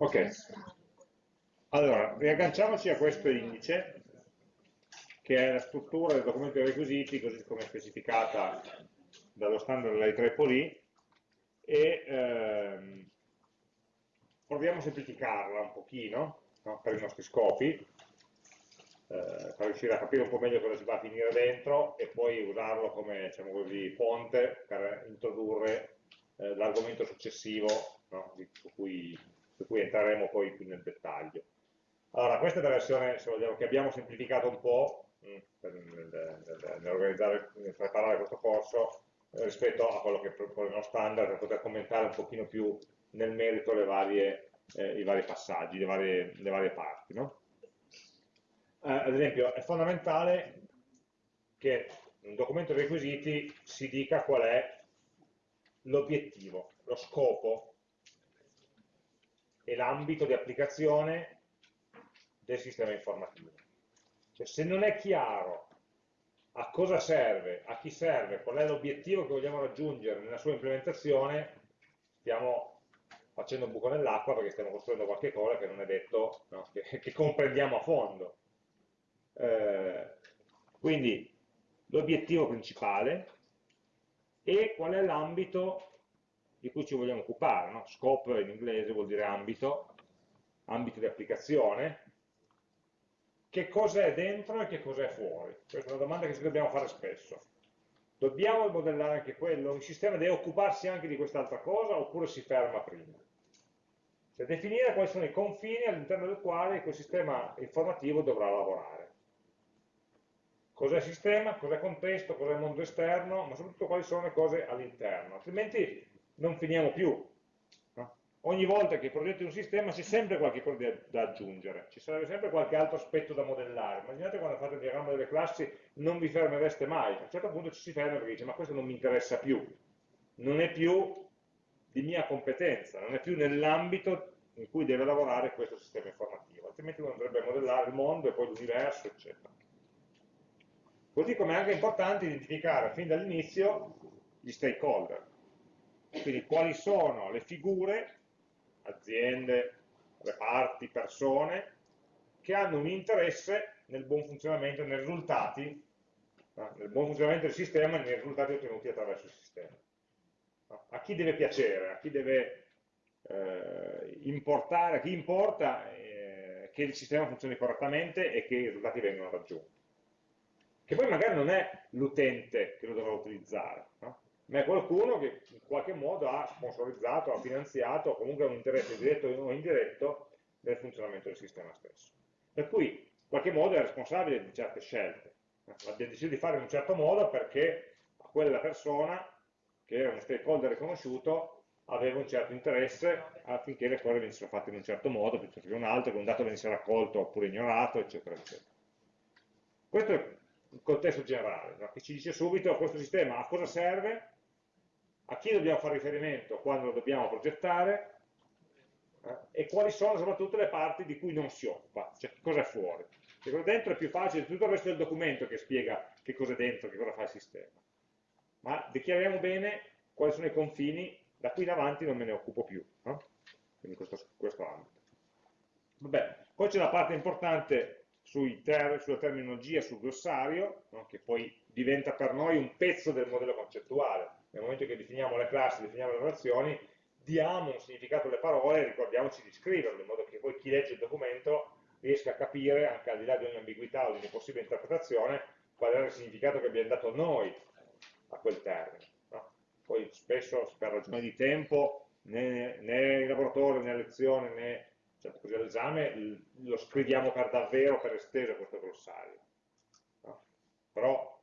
Ok, allora riagganciamoci a questo indice che è la struttura del documento dei requisiti così come specificata dallo standard dell'IEEE e ehm, proviamo a semplificarla un pochino no, per i nostri scopi eh, per riuscire a capire un po' meglio cosa si va a finire dentro e poi usarlo come diciamo così, ponte per introdurre eh, l'argomento successivo no, su, cui, su, cui, entreremo poi più nel dettaglio. Allora, questa è la versione vogliamo, che abbiamo semplificato un po' mh, mm, nell'organizzare, nel preparare questo corso eh, rispetto a quello che propone uno standard per poter commentare un pochino più nel merito varie, eh, i vari passaggi, le varie, le varie parti. No? Eh, ad esempio, è fondamentale che in un documento dei requisiti si dica qual è l'obiettivo, lo scopo e l'ambito di applicazione del sistema informativo. Cioè, se non è chiaro a cosa serve, a chi serve, qual è l'obiettivo che vogliamo raggiungere nella sua implementazione, stiamo facendo un buco nell'acqua perché stiamo costruendo qualche cosa che non è detto no, che, che, comprendiamo a fondo. Eh, quindi l'obiettivo principale, e qual è l'ambito di cui ci vogliamo occupare. No? Scope in inglese vuol dire ambito, ambito di applicazione. Che cosa è dentro e che cosa è fuori? Questa è una domanda che ci dobbiamo fare spesso. Dobbiamo modellare anche quello? Il sistema deve occuparsi anche di quest'altra cosa oppure si ferma prima? Cioè definire quali sono i confini all'interno del quale quel sistema informativo dovrà lavorare cos'è sistema, cos'è contesto, cos'è mondo esterno, ma soprattutto quali sono le cose all'interno, altrimenti non finiamo più. No? Ogni volta che progetti un sistema c'è sempre qualche cosa da aggiungere, ci sarebbe sempre qualche altro aspetto da modellare. Immaginate quando fate il diagramma delle classi non vi fermereste mai, a un certo punto ci si ferma perché dice ma questo non mi interessa più, non è più di mia competenza, non è più nell'ambito in cui deve lavorare questo sistema informativo, altrimenti uno andrebbe a modellare il mondo e poi l'universo, eccetera. Così come è anche importante identificare fin dall'inizio gli stakeholder, quindi quali sono le figure, aziende, reparti, persone, che hanno un interesse nel buon funzionamento, nei risultati, nel buon funzionamento del sistema e nei risultati ottenuti attraverso il sistema. A chi deve piacere, a chi deve eh, importare, a chi importa eh, che il sistema funzioni correttamente e che i risultati vengano raggiunti che poi magari non è l'utente che lo dovrà utilizzare, no? Ma è qualcuno che in qualche modo ha sponsorizzato, ha finanziato, o comunque ha un interesse diretto o indiretto nel funzionamento del sistema stesso. Per cui, in qualche modo è responsabile di certe scelte. Abbiamo deciso di fare in un certo modo perché quella persona, che era uno stakeholder riconosciuto, aveva un certo interesse affinché le cose venissero fatte in un certo modo piuttosto che un altro, che un dato venisse raccolto oppure ignorato, eccetera, eccetera. Questo è il contesto generale, no? che ci dice subito questo sistema a cosa serve, a chi dobbiamo fare riferimento quando lo dobbiamo progettare eh? e quali sono soprattutto le parti di cui non si occupa, cioè cosa è fuori. Perché dentro è più facile, tutto il resto del documento che spiega che cosa è dentro, che cosa fa il sistema. Ma dichiariamo bene quali sono i confini, da qui in avanti non me ne occupo più. No? Quindi questo, questo ambito. Vabbè, poi c'è la parte importante ter sulla terminologia, sul glossario, no? che poi diventa per noi un pezzo del modello concettuale. Nel momento che definiamo le classi, definiamo le relazioni, diamo un significato alle parole e ricordiamoci di scriverlo, in modo che poi chi legge il documento riesca a capire, anche al di là di ogni ambiguità o di ogni possibile interpretazione, qual è il significato che abbiamo dato noi a quel termine. No? Poi spesso, per ragioni di tempo, né, né in laboratorio, né a lezione, né certo così all'esame lo scriviamo per davvero, per esteso questo glossario. No? Però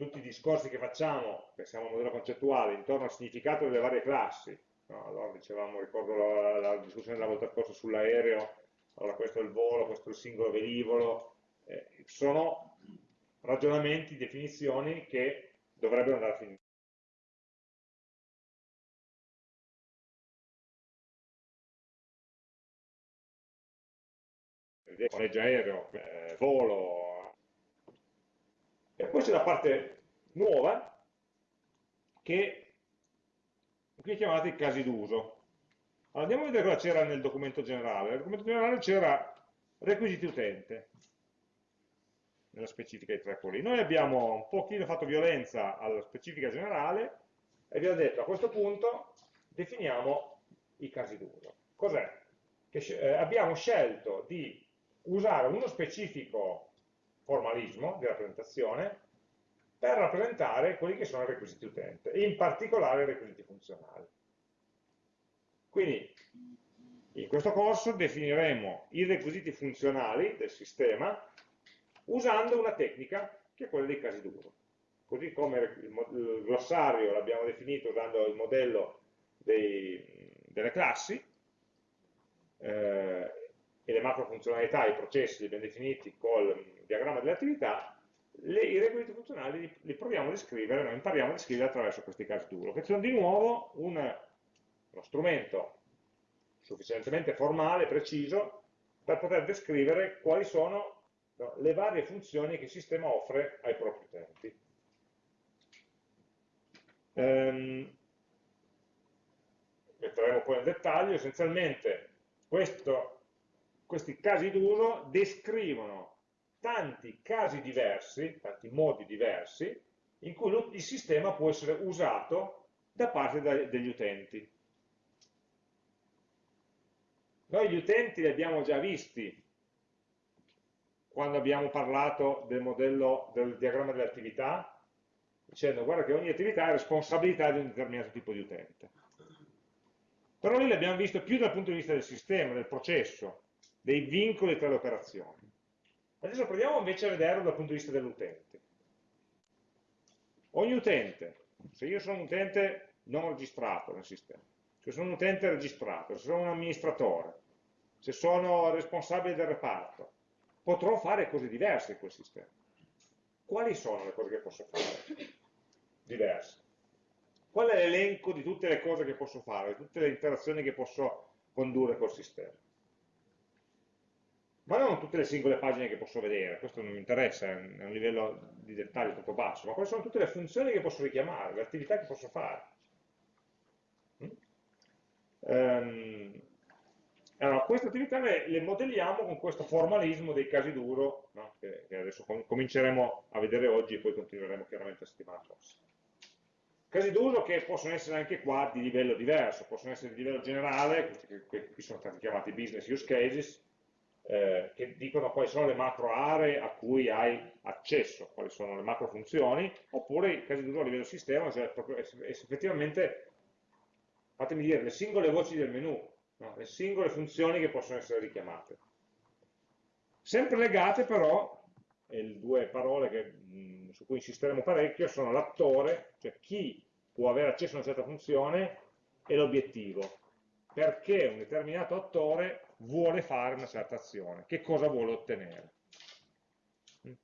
tutti i discorsi che facciamo, pensiamo a un modello concettuale, intorno al significato delle varie classi, no? allora dicevamo, ricordo la, la discussione della volta scorsa sull'aereo, allora questo è il volo, questo è il singolo velivolo, eh, sono ragionamenti, definizioni che dovrebbero andare a finire. noleggio aereo, eh, volo. E poi c'è la parte nuova che qui chiamate i casi d'uso. Allora, andiamo a vedere cosa c'era nel documento generale. Nel documento generale c'era requisiti utente, nella specifica di Tripoli. Noi abbiamo un pochino fatto violenza alla specifica generale e ho detto a questo punto definiamo i casi d'uso. Cos'è? Eh, abbiamo scelto di usare uno specifico formalismo di rappresentazione per rappresentare quelli che sono i requisiti utente, in particolare i requisiti funzionali. Quindi in questo corso definiremo i requisiti funzionali del sistema usando una tecnica che è quella dei casi d'uso. Così come il glossario l'abbiamo definito usando il modello dei, delle classi, eh, e le macro funzionalità, i processi abbiamo definiti col diagramma delle attività, le, i requisiti funzionali li, li, proviamo a descrivere, noi impariamo a descrivere attraverso questi casi d'uso, che sono di nuovo un, uno strumento sufficientemente formale, preciso, per poter descrivere quali sono no, le varie funzioni che il sistema offre ai propri utenti. Ehm, metteremo poi nel dettaglio, essenzialmente questo, questi casi d'uso descrivono tanti casi diversi, tanti modi diversi, in cui il sistema può essere usato da parte degli utenti. Noi gli utenti li abbiamo già visti quando abbiamo parlato del modello del diagramma delle attività, dicendo guarda che ogni attività è responsabilità di un determinato tipo di utente. Però lì l'abbiamo visto più dal punto di vista del sistema, del processo, dei vincoli tra le operazioni. Adesso proviamo invece a vederlo dal punto di vista dell'utente. Ogni utente, se io sono un utente non registrato nel sistema, se sono un utente registrato, se sono un amministratore, se sono responsabile del reparto, potrò fare cose diverse in quel sistema. Quali sono le cose che posso fare? Diverse. Qual è l'elenco di tutte le cose che posso fare, di tutte le interazioni che posso condurre col sistema? Ma non tutte le singole pagine che posso vedere, questo non mi interessa, è un livello di dettaglio troppo basso, ma quali sono tutte le funzioni che posso richiamare, le attività che posso fare. Um, allora, queste attività le, le, modelliamo con questo formalismo dei casi d'uso, no? che, che, adesso com cominceremo a vedere oggi e poi continueremo chiaramente la settimana prossima. Casi d'uso che possono essere anche qua di livello diverso, possono essere di livello generale, che qui sono stati chiamati business use cases, eh, che dicono quali sono le macro aree a cui hai accesso, quali sono le macro funzioni, oppure i casi d'uso a livello sistema, cioè effettivamente, fatemi dire, le singole voci del menu, no? le singole funzioni che possono essere richiamate. Sempre legate però, e le due parole che, mh, su cui insisteremo parecchio, sono l'attore, cioè chi può avere accesso a una certa funzione, e l'obiettivo. Perché un determinato attore vuole fare una certa azione, che cosa vuole ottenere.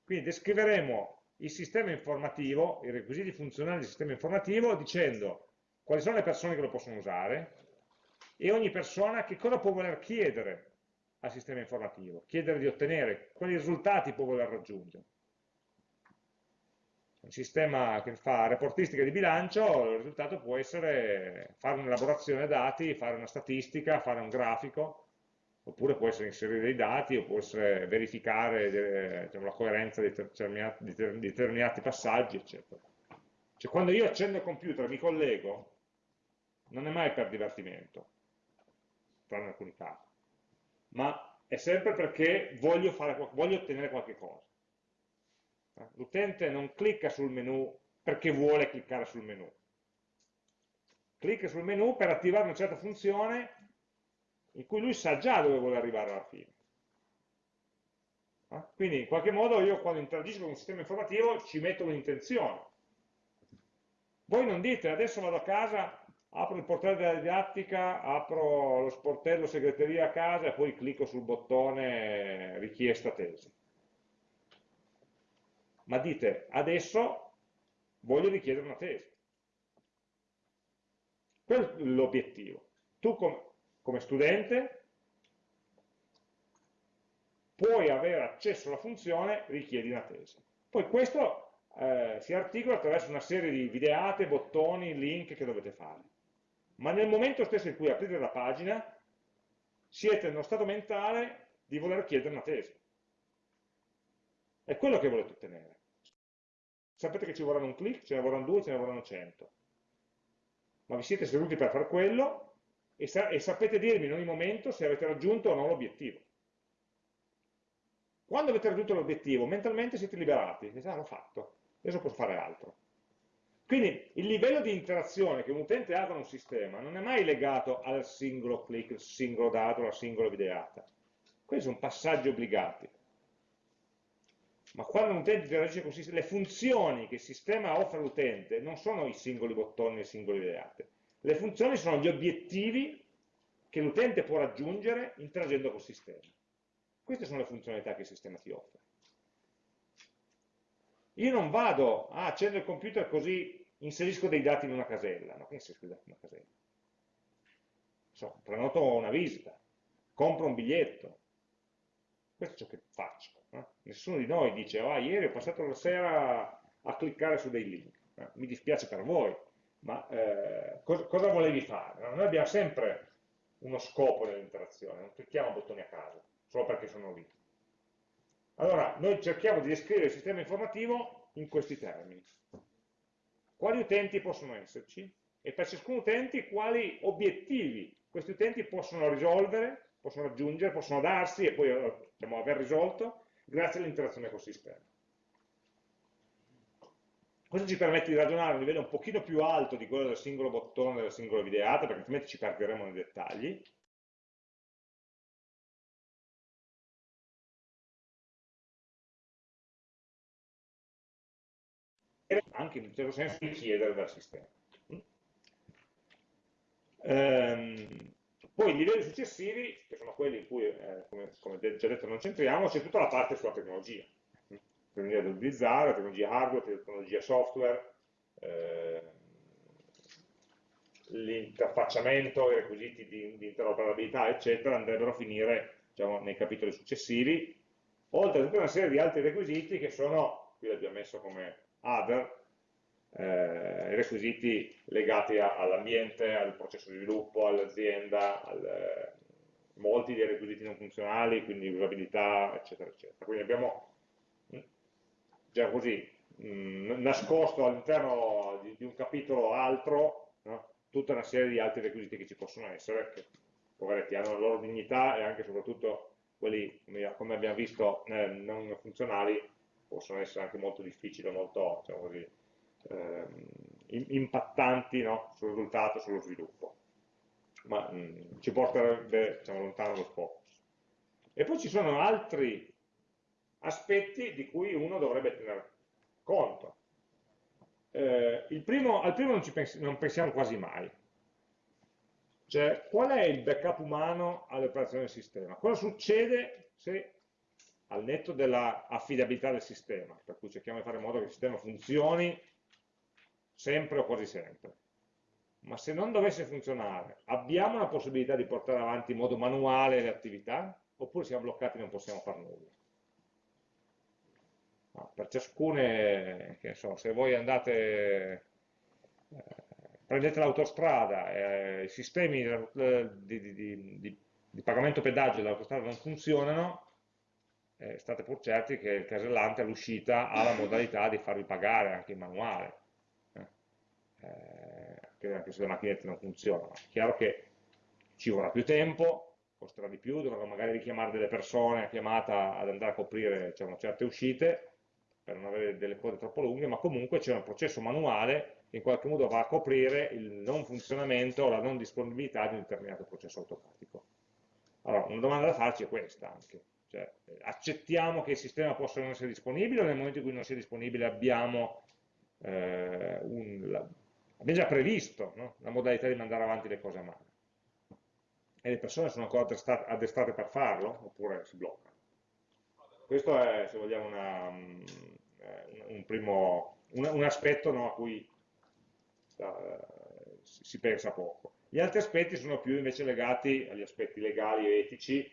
Quindi descriveremo il sistema informativo, i requisiti funzionali del sistema informativo, dicendo quali sono le persone che lo possono usare, e ogni persona che cosa può voler chiedere al sistema informativo, chiedere di ottenere, quali risultati può voler raggiungere. Un sistema che fa reportistica di bilancio, il risultato può essere fare un'elaborazione dati, fare una statistica, fare un grafico, oppure può essere inserire dei dati, o può essere verificare diciamo, la coerenza di determinati, di determinati passaggi, eccetera. Cioè quando io accendo il computer e mi collego, non è mai per divertimento, tranne alcuni casi, ma è sempre perché voglio, fare, voglio ottenere qualche cosa. L'utente non clicca sul menu perché vuole cliccare sul menu. Clicca sul menu per attivare una certa funzione in cui lui sa già dove vuole arrivare alla fine. Quindi in qualche modo io quando interagisco con un sistema informativo ci metto un'intenzione. Voi non dite adesso vado a casa apro il portale della didattica, apro lo sportello segreteria a casa e poi clicco sul bottone richiesta tesi. Ma dite, adesso voglio richiedere una tesi. Quello è l'obiettivo. Tu com come studente puoi avere accesso alla funzione richiedi una tesi. Poi questo eh, si articola attraverso una serie di videate, bottoni, link che dovete fare. ma nel momento stesso in cui aprite la pagina siete nello stato mentale di voler chiedere una tesi. È quello che volete ottenere. Sapete che ci vorranno un click, ce ne vorranno due, ce ne vorranno cento. Ma vi siete seduti per fare quello e, sa e sapete dirmi in ogni momento se avete raggiunto o no l'obiettivo. Quando avete raggiunto l'obiettivo, mentalmente siete liberati, dite, ah, l'ho fatto, adesso posso fare altro. Quindi il livello di interazione che un utente ha con un sistema non è mai legato al singolo click, al singolo dato, alla singola videata. Questi sono passaggi obbligati. Ma quando un utente interagisce con il sistema, le funzioni che il sistema offre all'utente non sono i singoli bottoni e le singole videate. Le funzioni sono gli obiettivi che l'utente può raggiungere interagendo col sistema. Queste sono le funzionalità che il sistema ti offre. Io non vado, ah, accendo il computer così inserisco dei dati in una casella. No, che inserisco dei dati in una casella? So, prenoto una visita, compro un biglietto. Questo è ciò che faccio. Eh? Nessuno di noi dice, ah, ieri ho passato la sera a cliccare su dei link. Eh? Mi dispiace per voi, ma eh, cosa, cosa, volevi fare? No? Noi abbiamo sempre uno scopo nell'interazione, non clicchiamo bottoni a caso solo perché sono lì. Allora, noi cerchiamo di descrivere il sistema informativo in questi termini. Quali utenti possono esserci? E per ciascun utente quali obiettivi questi utenti possono risolvere, possono raggiungere, possono darsi e poi diciamo, aver risolto grazie all'interazione col sistema. Questo ci permette di ragionare a un livello un pochino più alto di quello del singolo bottone della singola videata, perché altrimenti ci perderemo nei dettagli, anche in un certo senso richiedere dal sistema. Ehm, poi i livelli successivi, che sono quelli in cui, eh, come, come, già detto, non centriamo, c'è tutta la parte sulla tecnologia. Tecnologia da utilizzare, tecnologia hardware, tecnologia software, eh, l'interfacciamento, i requisiti di, di, interoperabilità, eccetera, andrebbero a finire diciamo, nei capitoli successivi, oltre a tutta una serie di altri requisiti che sono, qui l'abbiamo messo come other, eh, requisiti legati all'ambiente, al processo di sviluppo, all'azienda, al, molti dei requisiti non funzionali, quindi usabilità, eccetera, eccetera. Quindi abbiamo già così mh, mm, nascosto all'interno di, di, un capitolo altro no? tutta una serie di altri requisiti che ci possono essere, che poveretti hanno la loro dignità e anche e soprattutto quelli, come abbiamo visto, eh, non funzionali, possono essere anche molto difficili, molto diciamo così, ehm, impattanti no? sul risultato, sullo sviluppo, ma mh, mm, ci porterebbe diciamo, lontano lo scopo. E poi ci sono altri aspetti di cui uno dovrebbe tener conto. Eh, primo, al primo non, pensi, non pensiamo quasi mai, cioè, qual è il backup umano all'operazione del sistema? Cosa succede se al netto dell'affidabilità del sistema, per cui cerchiamo di fare in modo che il sistema funzioni sempre o quasi sempre. Ma se non dovesse funzionare, abbiamo la possibilità di portare avanti in modo manuale le attività? Oppure siamo bloccati e non possiamo fare nulla? Per ciascune, so, se voi andate, eh, prendete l'autostrada, eh, i sistemi di, di, di, di pagamento pedaggio dell'autostrada non funzionano, eh, state pur certi che il casellante all'uscita ha la modalità di farvi pagare anche in manuale, eh, anche se le macchinette non funzionano. È chiaro che ci vorrà più tempo, costerà di più, dovrò magari richiamare delle persone a chiamata ad andare a coprire diciamo, certe uscite per non avere delle code troppo lunghe, ma comunque c'è un processo manuale che in qualche modo va a coprire il non funzionamento o la non disponibilità di un determinato processo automatico. Allora, una domanda da farci è questa anche cioè, accettiamo che il sistema possa non essere disponibile o nel momento in cui non sia disponibile abbiamo, eh, un, la, abbiamo già previsto no? la modalità di mandare avanti le cose a mano? E le persone sono ancora addestrate per farlo oppure si bloccano? Questo è, se vogliamo, una, eh, un, primo, un, un aspetto no, a cui uh, si pensa poco. Gli altri aspetti sono più invece legati agli aspetti legali e etici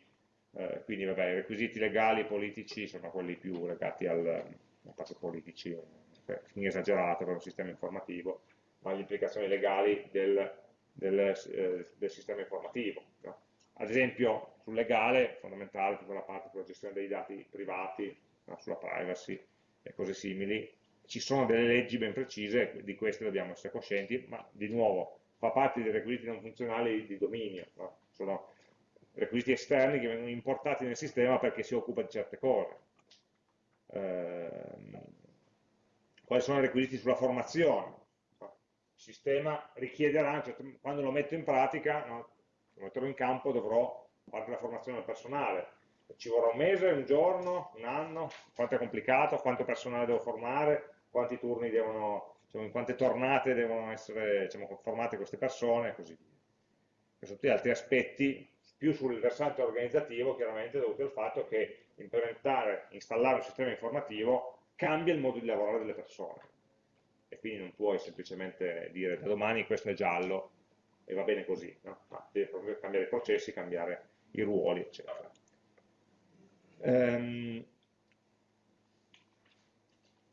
eh, quindi vabbè, i requisiti legali e politici sono quelli più legati al, al parte politici, eh, fin esagerato per un sistema informativo, ma le implicazioni legali del del, eh, del sistema informativo. No? Ad esempio, sul legale, fondamentale tutta la parte sulla gestione dei dati privati, sulla privacy e cose simili, ci sono delle leggi ben precise, di queste dobbiamo essere coscienti, ma di nuovo fa parte dei requisiti non funzionali di dominio, no? sono requisiti esterni che vengono importati nel sistema perché si occupa di certe cose. Eh, quali sono i requisiti sulla formazione? Il sistema richiederà, cioè, quando lo metto in pratica, no? lo metterò in campo, dovrò fare la formazione del personale, ci vorrà un mese, un giorno, un anno, quanto è complicato, quanto personale devo formare, quanti turni devono, diciamo, in quante tornate devono essere diciamo, formate queste persone e così via. Questi tutti altri aspetti, più sul versante organizzativo, chiaramente dovuti al fatto che implementare, installare un sistema informativo cambia il modo di lavorare delle persone. E quindi non puoi semplicemente dire da domani questo è giallo e va bene così, no? Ma devi proprio cambiare i processi, cambiare i ruoli, eccetera. Um,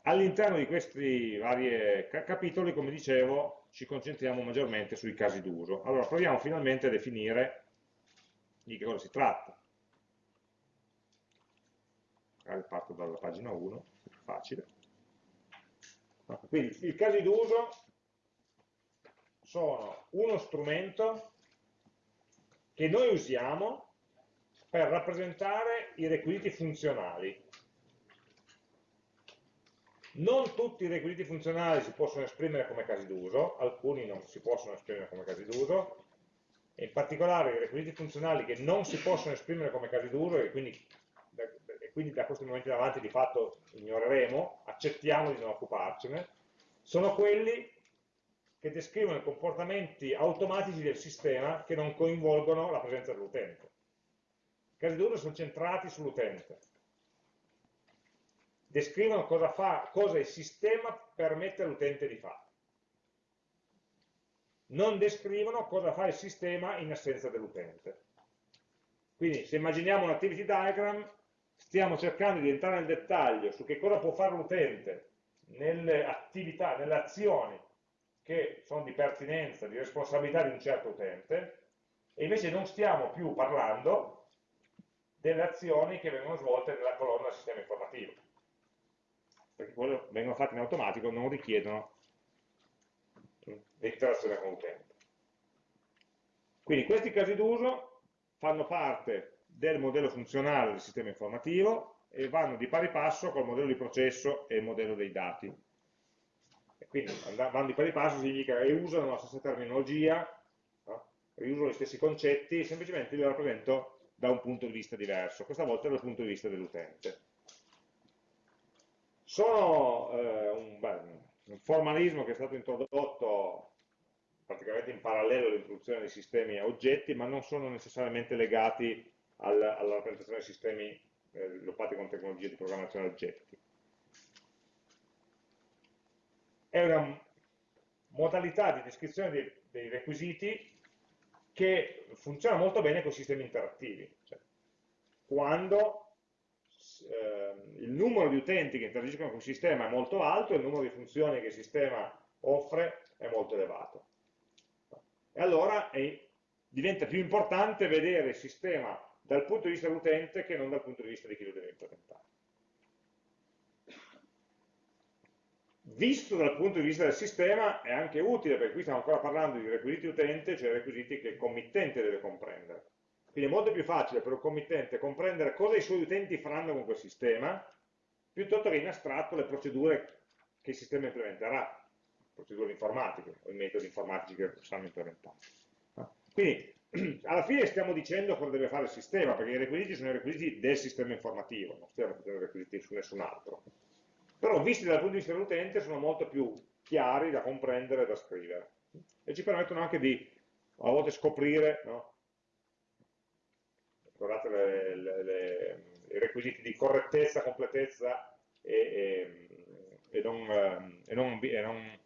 All'interno di questi vari capitoli, come dicevo, ci concentriamo maggiormente sui casi d'uso. Allora, proviamo finalmente a definire di che cosa si tratta. Magari parto dalla pagina 1, è più facile. Quindi, i casi d'uso sono uno strumento che noi usiamo per rappresentare i requisiti funzionali non tutti i requisiti funzionali si possono esprimere come casi d'uso, alcuni non si possono esprimere come casi d'uso, in particolare i requisiti funzionali che non si possono esprimere come casi d'uso e quindi, e quindi da questo momento in avanti di fatto ignoreremo, accettiamo di non occuparcene, sono quelli che descrivono i comportamenti automatici del sistema che non coinvolgono la presenza dell'utente. Casi d'uso sono centrati sull'utente, descrivono cosa, fa, cosa il sistema permette all'utente di fare. Non descrivono cosa fa il sistema in assenza dell'utente. Quindi se immaginiamo un activity diagram, stiamo cercando di entrare nel dettaglio su che cosa può fare l'utente nelle attività, nelle azioni che sono di pertinenza, di responsabilità di un certo utente, e invece non stiamo più parlando delle azioni che vengono svolte nella colonna sistema informativo perché quello vengono fatti in automatico, non richiedono l'interazione con l'utente. Quindi questi casi d'uso fanno parte del modello funzionale del sistema informativo e vanno di pari passo col modello di processo e il modello dei dati. E quindi vanno di pari passo significa che usano la stessa terminologia, no? riusano gli stessi concetti, semplicemente li rappresento da un punto di vista diverso, questa volta dal punto di vista dell'utente sono eh, un, beh, un, formalismo che è stato introdotto praticamente in parallelo all'introduzione dei sistemi a oggetti, ma non sono necessariamente legati al, alla rappresentazione dei sistemi eh, sviluppati con tecnologie di programmazione a oggetti. È una modalità di descrizione dei, dei requisiti che funziona molto bene con i sistemi interattivi. Cioè, quando eh, il numero di utenti che interagiscono con il sistema è molto alto il numero di funzioni che il sistema offre è molto elevato. E allora è, diventa più importante vedere il sistema dal punto di vista dell'utente che non dal punto di vista di chi lo deve implementare. Visto dal punto di vista del sistema è anche utile, perché qui stiamo ancora parlando di requisiti utente, cioè requisiti che il committente deve comprendere quindi è molto più facile per un committente comprendere cosa i suoi utenti faranno con quel sistema, piuttosto che in astratto le procedure che il sistema implementerà, procedure informatiche o i metodi informatici che sanno implementare. Quindi alla fine stiamo dicendo cosa deve fare il sistema, perché i requisiti sono i requisiti del sistema informativo, non stiamo facendo requisiti su nessun altro. Però visti dal punto di vista dell'utente sono molto più chiari da comprendere e da scrivere. E ci permettono anche di a volte scoprire no, guardate le, le, le, i requisiti di correttezza, completezza e, e, e, non, e non, non,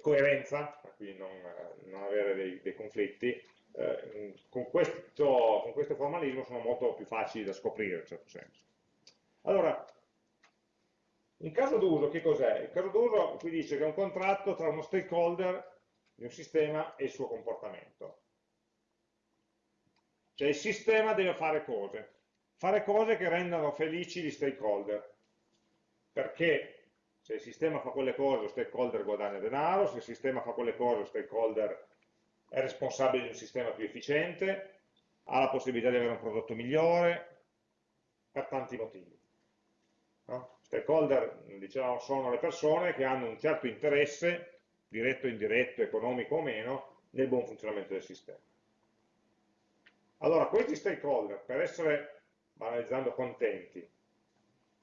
coerenza, quindi non, non avere dei, dei conflitti, eh, con, questo, con, questo, formalismo sono molto più facili da scoprire in un certo senso. Allora, il caso d'uso che cos'è? Il caso d'uso qui dice che è un contratto tra uno stakeholder di un sistema e il suo comportamento. Cioè il sistema deve fare cose, fare cose che rendano felici gli stakeholder, perché se il sistema fa quelle cose lo stakeholder guadagna denaro, se il sistema fa quelle cose lo stakeholder è responsabile di un sistema più efficiente, ha la possibilità di avere un prodotto migliore, per tanti motivi. Stakeholder, diciamo, sono le persone che hanno un certo interesse, diretto o indiretto, economico o meno, nel buon funzionamento del sistema. Allora, questi stakeholder, per essere, banalizzando, contenti,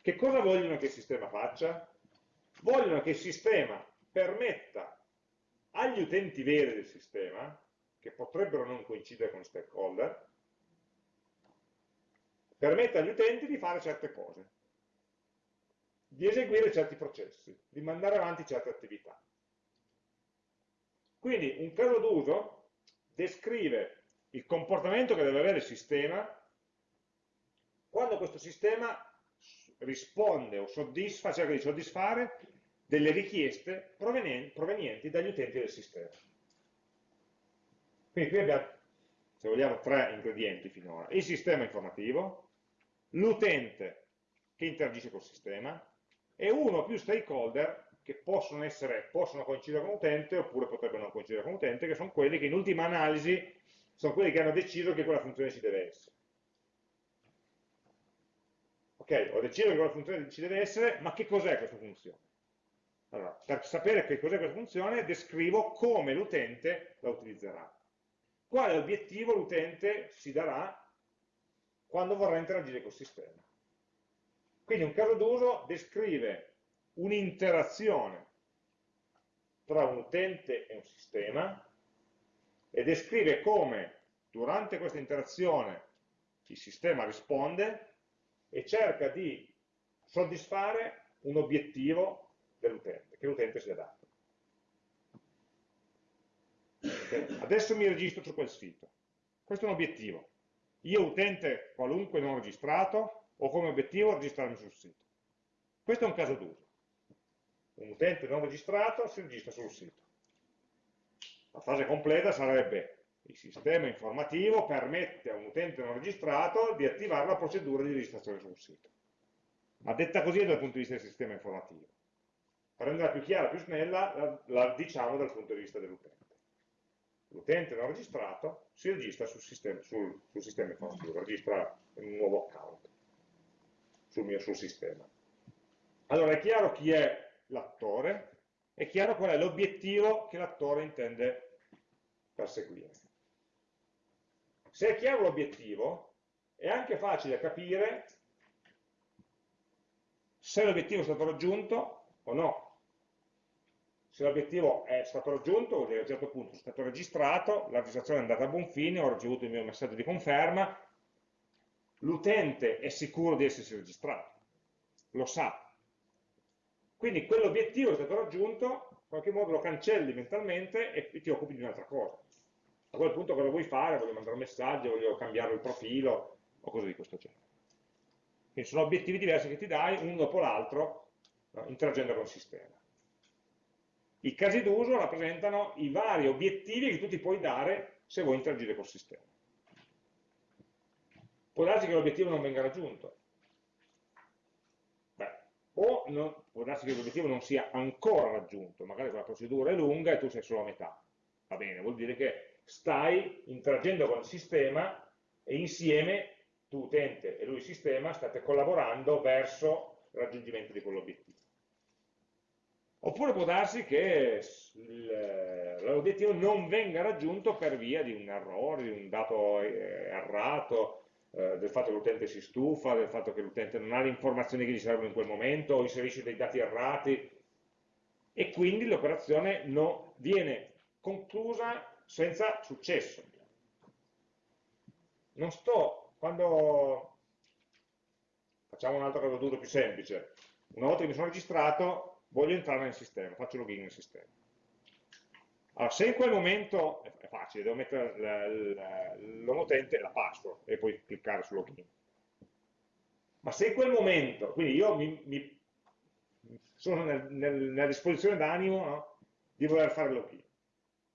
che cosa vogliono che il sistema faccia? Vogliono che il sistema permetta agli utenti veri del sistema, che potrebbero non coincidere con stakeholder, permetta agli utenti di fare certe cose, di eseguire certi processi, di mandare avanti certe attività. Quindi un caso d'uso descrive il comportamento che deve avere il sistema quando questo sistema risponde o soddisfa, cerca di soddisfare delle richieste provenienti dagli utenti del sistema. Quindi qui abbiamo, se vogliamo, tre ingredienti finora. Il sistema informativo, l'utente che interagisce col sistema e uno o più stakeholder che possono, essere, possono coincidere con l'utente oppure potrebbero non coincidere con l'utente, che sono quelli che in ultima analisi sono quelli che hanno deciso che quella funzione ci deve essere. Ok, ho deciso che quella funzione ci deve essere, ma che cos'è questa funzione? Allora, per sapere che cos'è questa funzione, descrivo come l'utente la utilizzerà. Quale obiettivo l'utente si darà quando vorrà interagire col sistema. Quindi un caso d'uso descrive un'interazione tra un utente e un sistema e descrive come durante questa interazione il sistema risponde e cerca di soddisfare un obiettivo dell'utente, che l'utente si è dato. Adesso mi registro su quel sito. Questo è un obiettivo. Io utente qualunque non registrato ho come obiettivo registrarmi sul sito. Questo è un caso d'uso. Un utente non registrato si registra sul sito. La frase completa sarebbe il sistema informativo permette a un utente non registrato di attivare la procedura di registrazione sul sito. Ma detta così dal punto di vista del sistema informativo. Per renderla più chiara, più snella, la, la diciamo dal punto di vista dell'utente. L'utente non registrato si registra sul sistema, sul, sul sistema informativo, registra un nuovo account sul mio sul sistema. Allora è chiaro chi è l'attore, è chiaro qual è l'obiettivo che l'attore intende perseguire. Se è chiaro l'obiettivo, è anche facile capire se l'obiettivo è stato raggiunto o no. Se l'obiettivo è stato raggiunto, vuol dire a un certo punto è stato registrato, la registrazione è andata a buon fine, ho ricevuto il mio messaggio di conferma, l'utente è sicuro di essersi registrato, lo sa. Quindi quell'obiettivo è stato raggiunto, in qualche modo lo cancelli mentalmente e ti occupi di un'altra cosa a quel punto cosa vuoi fare? Voglio mandare un messaggio, voglio cambiare il profilo o cose di questo genere. Quindi sono obiettivi diversi che ti dai uno dopo l'altro no, interagendo con il sistema. I casi d'uso rappresentano i vari obiettivi che tu ti puoi dare se vuoi interagire col sistema. Può darsi che l'obiettivo non venga raggiunto. Beh, o non, può darsi che l'obiettivo non sia ancora raggiunto, magari la procedura è lunga e tu sei solo a metà. Va bene, vuol dire che stai interagendo con il sistema e insieme tu utente e lui sistema state collaborando verso il raggiungimento di quell'obiettivo. Oppure può darsi che l'obiettivo non venga raggiunto per via di un errore, di un dato eh, errato, eh, del fatto che l'utente si stufa, del fatto che l'utente non ha le informazioni che gli servono in quel momento, o inserisce dei dati errati, e quindi l'operazione viene conclusa senza successo. Non sto, quando facciamo un altro caso d'uso più semplice, una volta che mi sono registrato voglio entrare nel sistema, faccio login nel sistema. Allora, se in quel momento, è facile, devo mettere l'home utente e la password e poi cliccare su login. Ma se in quel momento, quindi io mi, mi sono nel, nel, nella disposizione d'animo no, di voler fare login,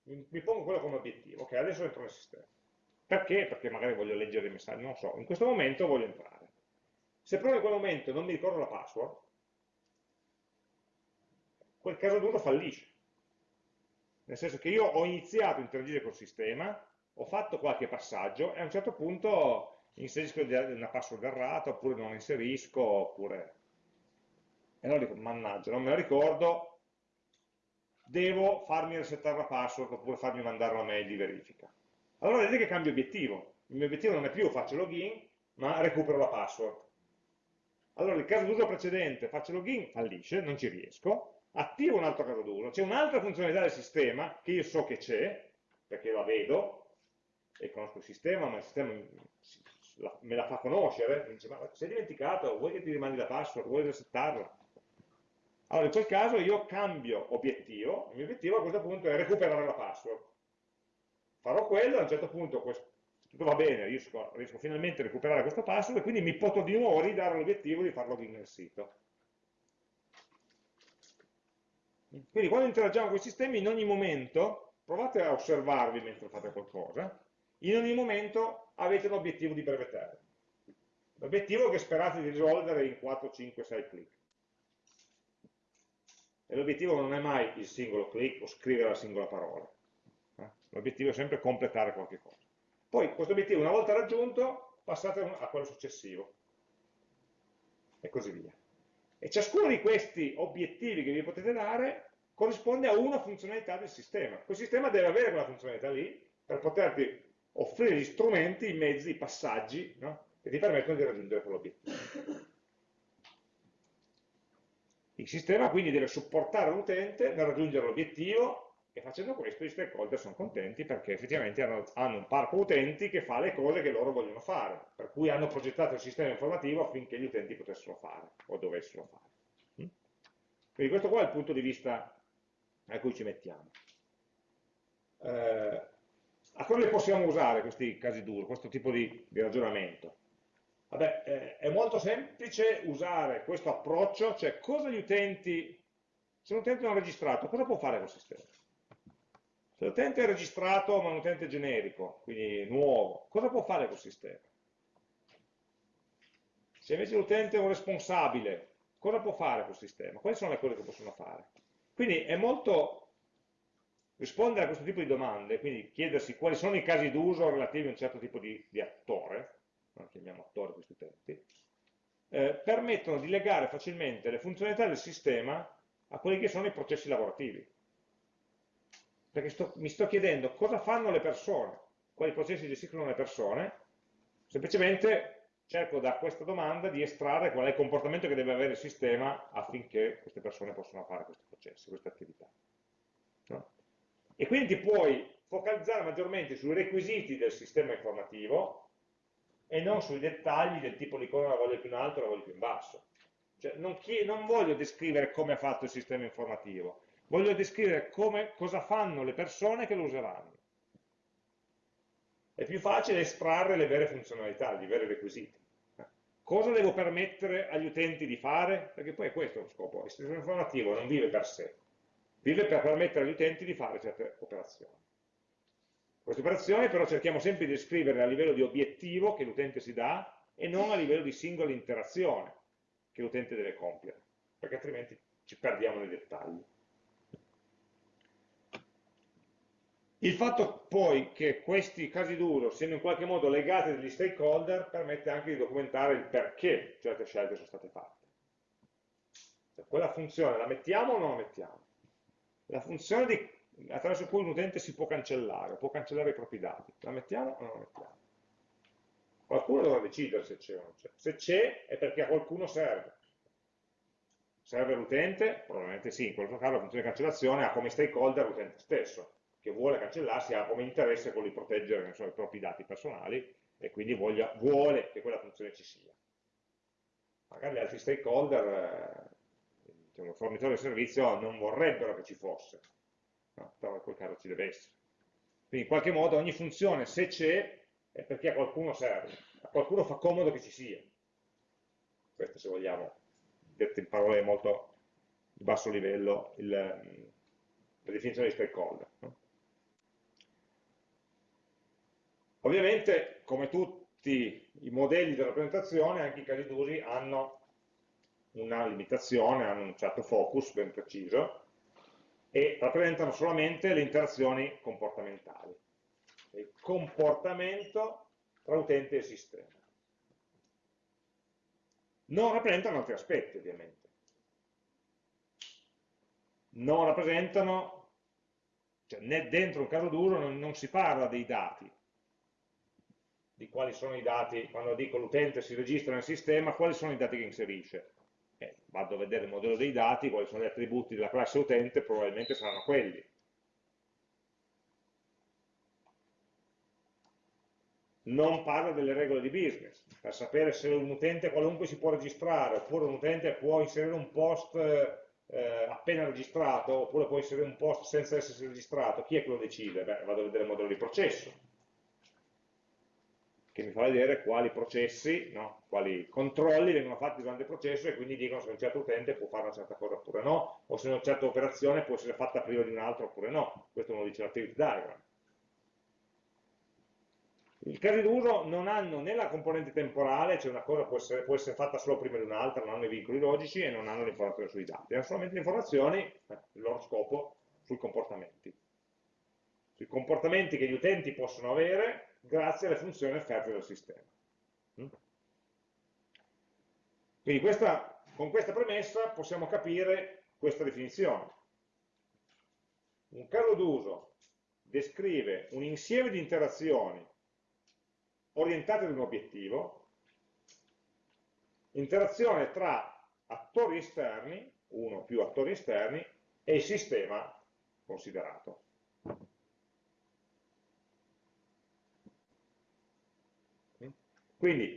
mi, mi pongo quello come obiettivo, ok, adesso entro nel sistema. Perché? Perché magari voglio leggere i messaggi, non so, in questo momento voglio entrare. Se però in quel momento non mi ricordo la password, quel caso duro fallisce. Nel senso che io ho iniziato a interagire col sistema, ho fatto qualche passaggio e a un certo punto inserisco una password errata, oppure non inserisco, oppure... E allora dico, mannaggia, non me la ricordo, devo farmi resettare la password, oppure farmi mandare una mail di verifica. Allora vedete che cambio obiettivo. Il mio obiettivo non è più faccio login, ma recupero la password. Allora il caso d'uso precedente, faccio login, fallisce, non ci riesco, attivo un altro caso d'uso, c'è un'altra funzionalità del sistema che io so che c'è, perché la vedo, e conosco il sistema, ma il sistema me la fa conoscere, mi dice, ma sei dimenticato, vuoi che ti rimandi la password, vuoi resettarla? Allora in quel caso io cambio obiettivo, il mio obiettivo a questo punto è recuperare la password. Farò quello, a un certo punto tutto va bene, riesco, riesco, finalmente a recuperare questo password e quindi mi potrò di nuovo ridare l'obiettivo di far login nel sito. Quindi quando interagiamo con i sistemi, in ogni momento, provate a osservarvi mentre fate qualcosa, in ogni momento avete un obiettivo di breve termine. L'obiettivo che sperate di risolvere in 4, 5, 6 clic. E l'obiettivo non è mai il singolo clic o scrivere la singola parola. Eh? L'obiettivo è sempre completare qualche cosa. Poi questo obiettivo una volta raggiunto passate a quello successivo. E così via. E ciascuno di questi obiettivi che vi potete dare corrisponde a una funzionalità del sistema. Quel sistema deve avere quella funzionalità lì per poterti offrire gli strumenti, i mezzi, i passaggi no? che ti permettono di raggiungere quell'obiettivo. Il sistema quindi deve supportare l'utente nel raggiungere l'obiettivo e facendo questo i stakeholder sono contenti perché effettivamente hanno, un parco utenti che fa le cose che loro vogliono fare, per cui hanno progettato il sistema informativo affinché gli utenti potessero fare o dovessero fare. Mm? Quindi questo qua è il punto di vista a cui ci mettiamo. Eh, a cosa li possiamo usare questi casi duri, questo tipo di, di ragionamento? Vabbè, eh, è molto semplice usare questo approccio, cioè cosa gli utenti, se un utente non è registrato, cosa può fare col sistema? Se l'utente è registrato ma un utente generico, quindi nuovo, cosa può fare col sistema? Se invece l'utente è un responsabile, cosa può fare col sistema? Quali sono le cose che possono fare? Quindi è molto rispondere a questo tipo di domande, quindi chiedersi quali sono i casi d'uso relativi a un certo tipo di, di attore, no? chiamiamo attore questi utenti, eh, permettono di legare facilmente le funzionalità del sistema a quelli che sono i processi lavorativi. Perché sto, mi sto chiedendo cosa fanno le persone, quali processi gestiscono le persone, semplicemente cerco da questa domanda di estrarre qual è il comportamento che deve avere il sistema affinché queste persone possano fare questi processi, queste attività. No? e quindi puoi focalizzare maggiormente sui requisiti del sistema informativo e non sui dettagli del tipo l'icona la voglio più in alto la voglio più in basso. Cioè, non, non, voglio descrivere come ha fatto il sistema informativo, voglio descrivere come, cosa fanno le persone che lo useranno. È più facile estrarre le vere funzionalità, i veri requisiti. Cosa devo permettere agli utenti di fare? Perché poi è questo lo scopo, il sistema informativo non vive per sé, vive per permettere agli utenti di fare certe operazioni. Queste operazioni però cerchiamo sempre di descriverle a livello di obiettivo che l'utente si dà e non a livello di singola interazione che l'utente deve compiere, perché altrimenti ci perdiamo nei dettagli. Il fatto poi che questi casi d'uso siano in qualche modo legati agli stakeholder permette anche di documentare il perché certe scelte sono state fatte. Cioè, quella funzione la mettiamo o non la mettiamo? la funzione di, attraverso cui un utente si può cancellare, può cancellare i propri dati. La mettiamo o non la mettiamo? Qualcuno dovrà decidere se c'è o non c'è. Se c'è è perché a qualcuno serve. Serve l'utente? Probabilmente sì, in questo caso la funzione di cancellazione ha come stakeholder l'utente stesso, che vuole cancellarsi, ha come interesse quello di proteggere so, i propri dati personali e quindi voglia, vuole che quella funzione ci sia. Magari gli altri stakeholder eh, diciamo, il fornitore del servizio non vorrebbero che ci fosse, no? però in quel caso ci deve essere. Quindi in qualche modo ogni funzione, se c'è, è perché a qualcuno serve, a qualcuno fa comodo che ci sia. Questo se vogliamo, detto in parole molto di basso livello, il, la definizione di stakeholder. No? Ovviamente, come tutti i modelli di rappresentazione, anche i casi d'usi hanno una limitazione, hanno un certo focus ben preciso, e rappresentano solamente le interazioni comportamentali. Il comportamento tra utente e sistema. Non rappresentano altri aspetti, ovviamente. Non rappresentano, cioè dentro un caso d'uso non, non si parla dei dati, di quali sono i dati, quando dico l'utente si registra nel sistema, quali sono i dati che inserisce eh, vado a vedere il modello dei dati, quali sono gli attributi della classe utente, probabilmente saranno quelli. Non parla delle regole di business, per sapere se un utente qualunque si può registrare, oppure un utente può inserire un post eh, appena registrato, oppure può inserire un post senza essersi registrato, chi è che lo decide? Beh, vado a vedere il modello di processo che mi fa vedere quali processi, no? quali controlli vengono fatti durante il processo e quindi dicono se un certo utente può fare una certa cosa oppure no, o se una certa operazione può essere fatta prima di un'altra oppure no. Questo lo dice l'activity diagram. I casi d'uso non hanno né la componente temporale, cioè una cosa può essere, può essere fatta solo prima di un'altra, non hanno i vincoli logici e non hanno le informazioni sui dati, hanno solamente le informazioni, eh, il loro scopo, sui comportamenti. Sui comportamenti che gli utenti possono avere grazie alle funzioni offerte dal sistema. Mm? Quindi questa, con questa premessa possiamo capire questa definizione. Un caso d'uso descrive un insieme di interazioni orientate ad un obiettivo, interazione tra attori esterni, uno o più attori esterni, e il sistema considerato. Quindi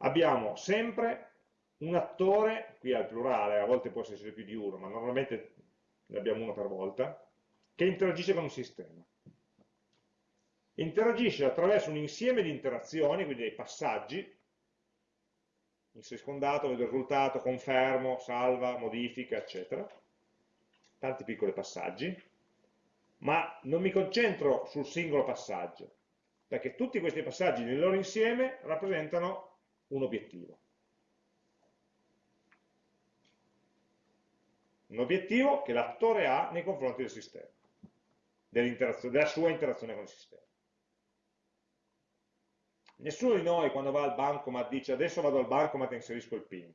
abbiamo sempre un attore, qui al plurale, a volte può essere più di uno, ma normalmente ne abbiamo uno per volta, che interagisce con il sistema. Interagisce attraverso un insieme di interazioni, quindi dei passaggi, inserisco un dato, vedo il risultato, confermo, salva, modifica, eccetera, tanti piccoli passaggi, ma non mi concentro sul singolo passaggio, perché tutti questi passaggi nel loro insieme rappresentano un obiettivo. Un obiettivo che l'attore ha nei confronti del sistema, della sua interazione con il sistema. Nessuno di noi quando va al bancomat dice adesso vado al bancomat e inserisco il PIN.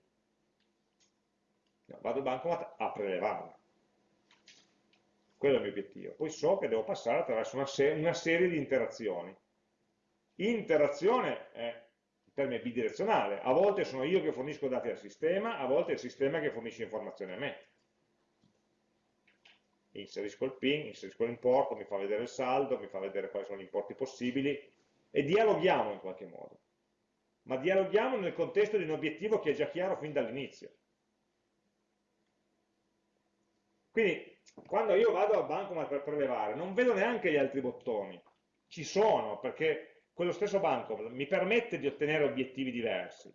No, vado al bancomat a prelevare. Quello è il mio obiettivo. Poi so che devo passare attraverso una, se una serie di interazioni Interazione è un termine bidirezionale, a volte sono io che fornisco dati al sistema, a volte è il sistema che fornisce informazioni a me. Inserisco il PIN, inserisco l'importo, mi fa vedere il saldo, mi fa vedere quali sono gli importi possibili e dialoghiamo in qualche modo. Ma dialoghiamo nel contesto di un obiettivo che è già chiaro fin dall'inizio. Quindi, quando io vado al bancomat per prelevare, non vedo neanche gli altri bottoni. Ci sono, perché quello stesso banco mi permette di ottenere obiettivi diversi,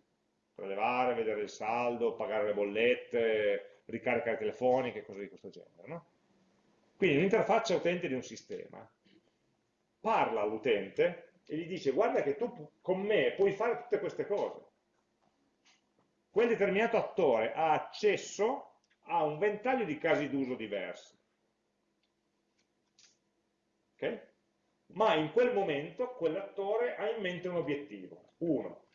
prelevare, vedere il saldo, pagare le bollette, ricariche telefoniche, cose di questo genere. No? Quindi l'interfaccia utente di un sistema parla all'utente e gli dice guarda che tu con me puoi fare tutte queste cose. Quel determinato attore ha accesso a un ventaglio di casi d'uso diversi. Okay? Ma in quel momento quell'attore ha in mente un obiettivo, uno.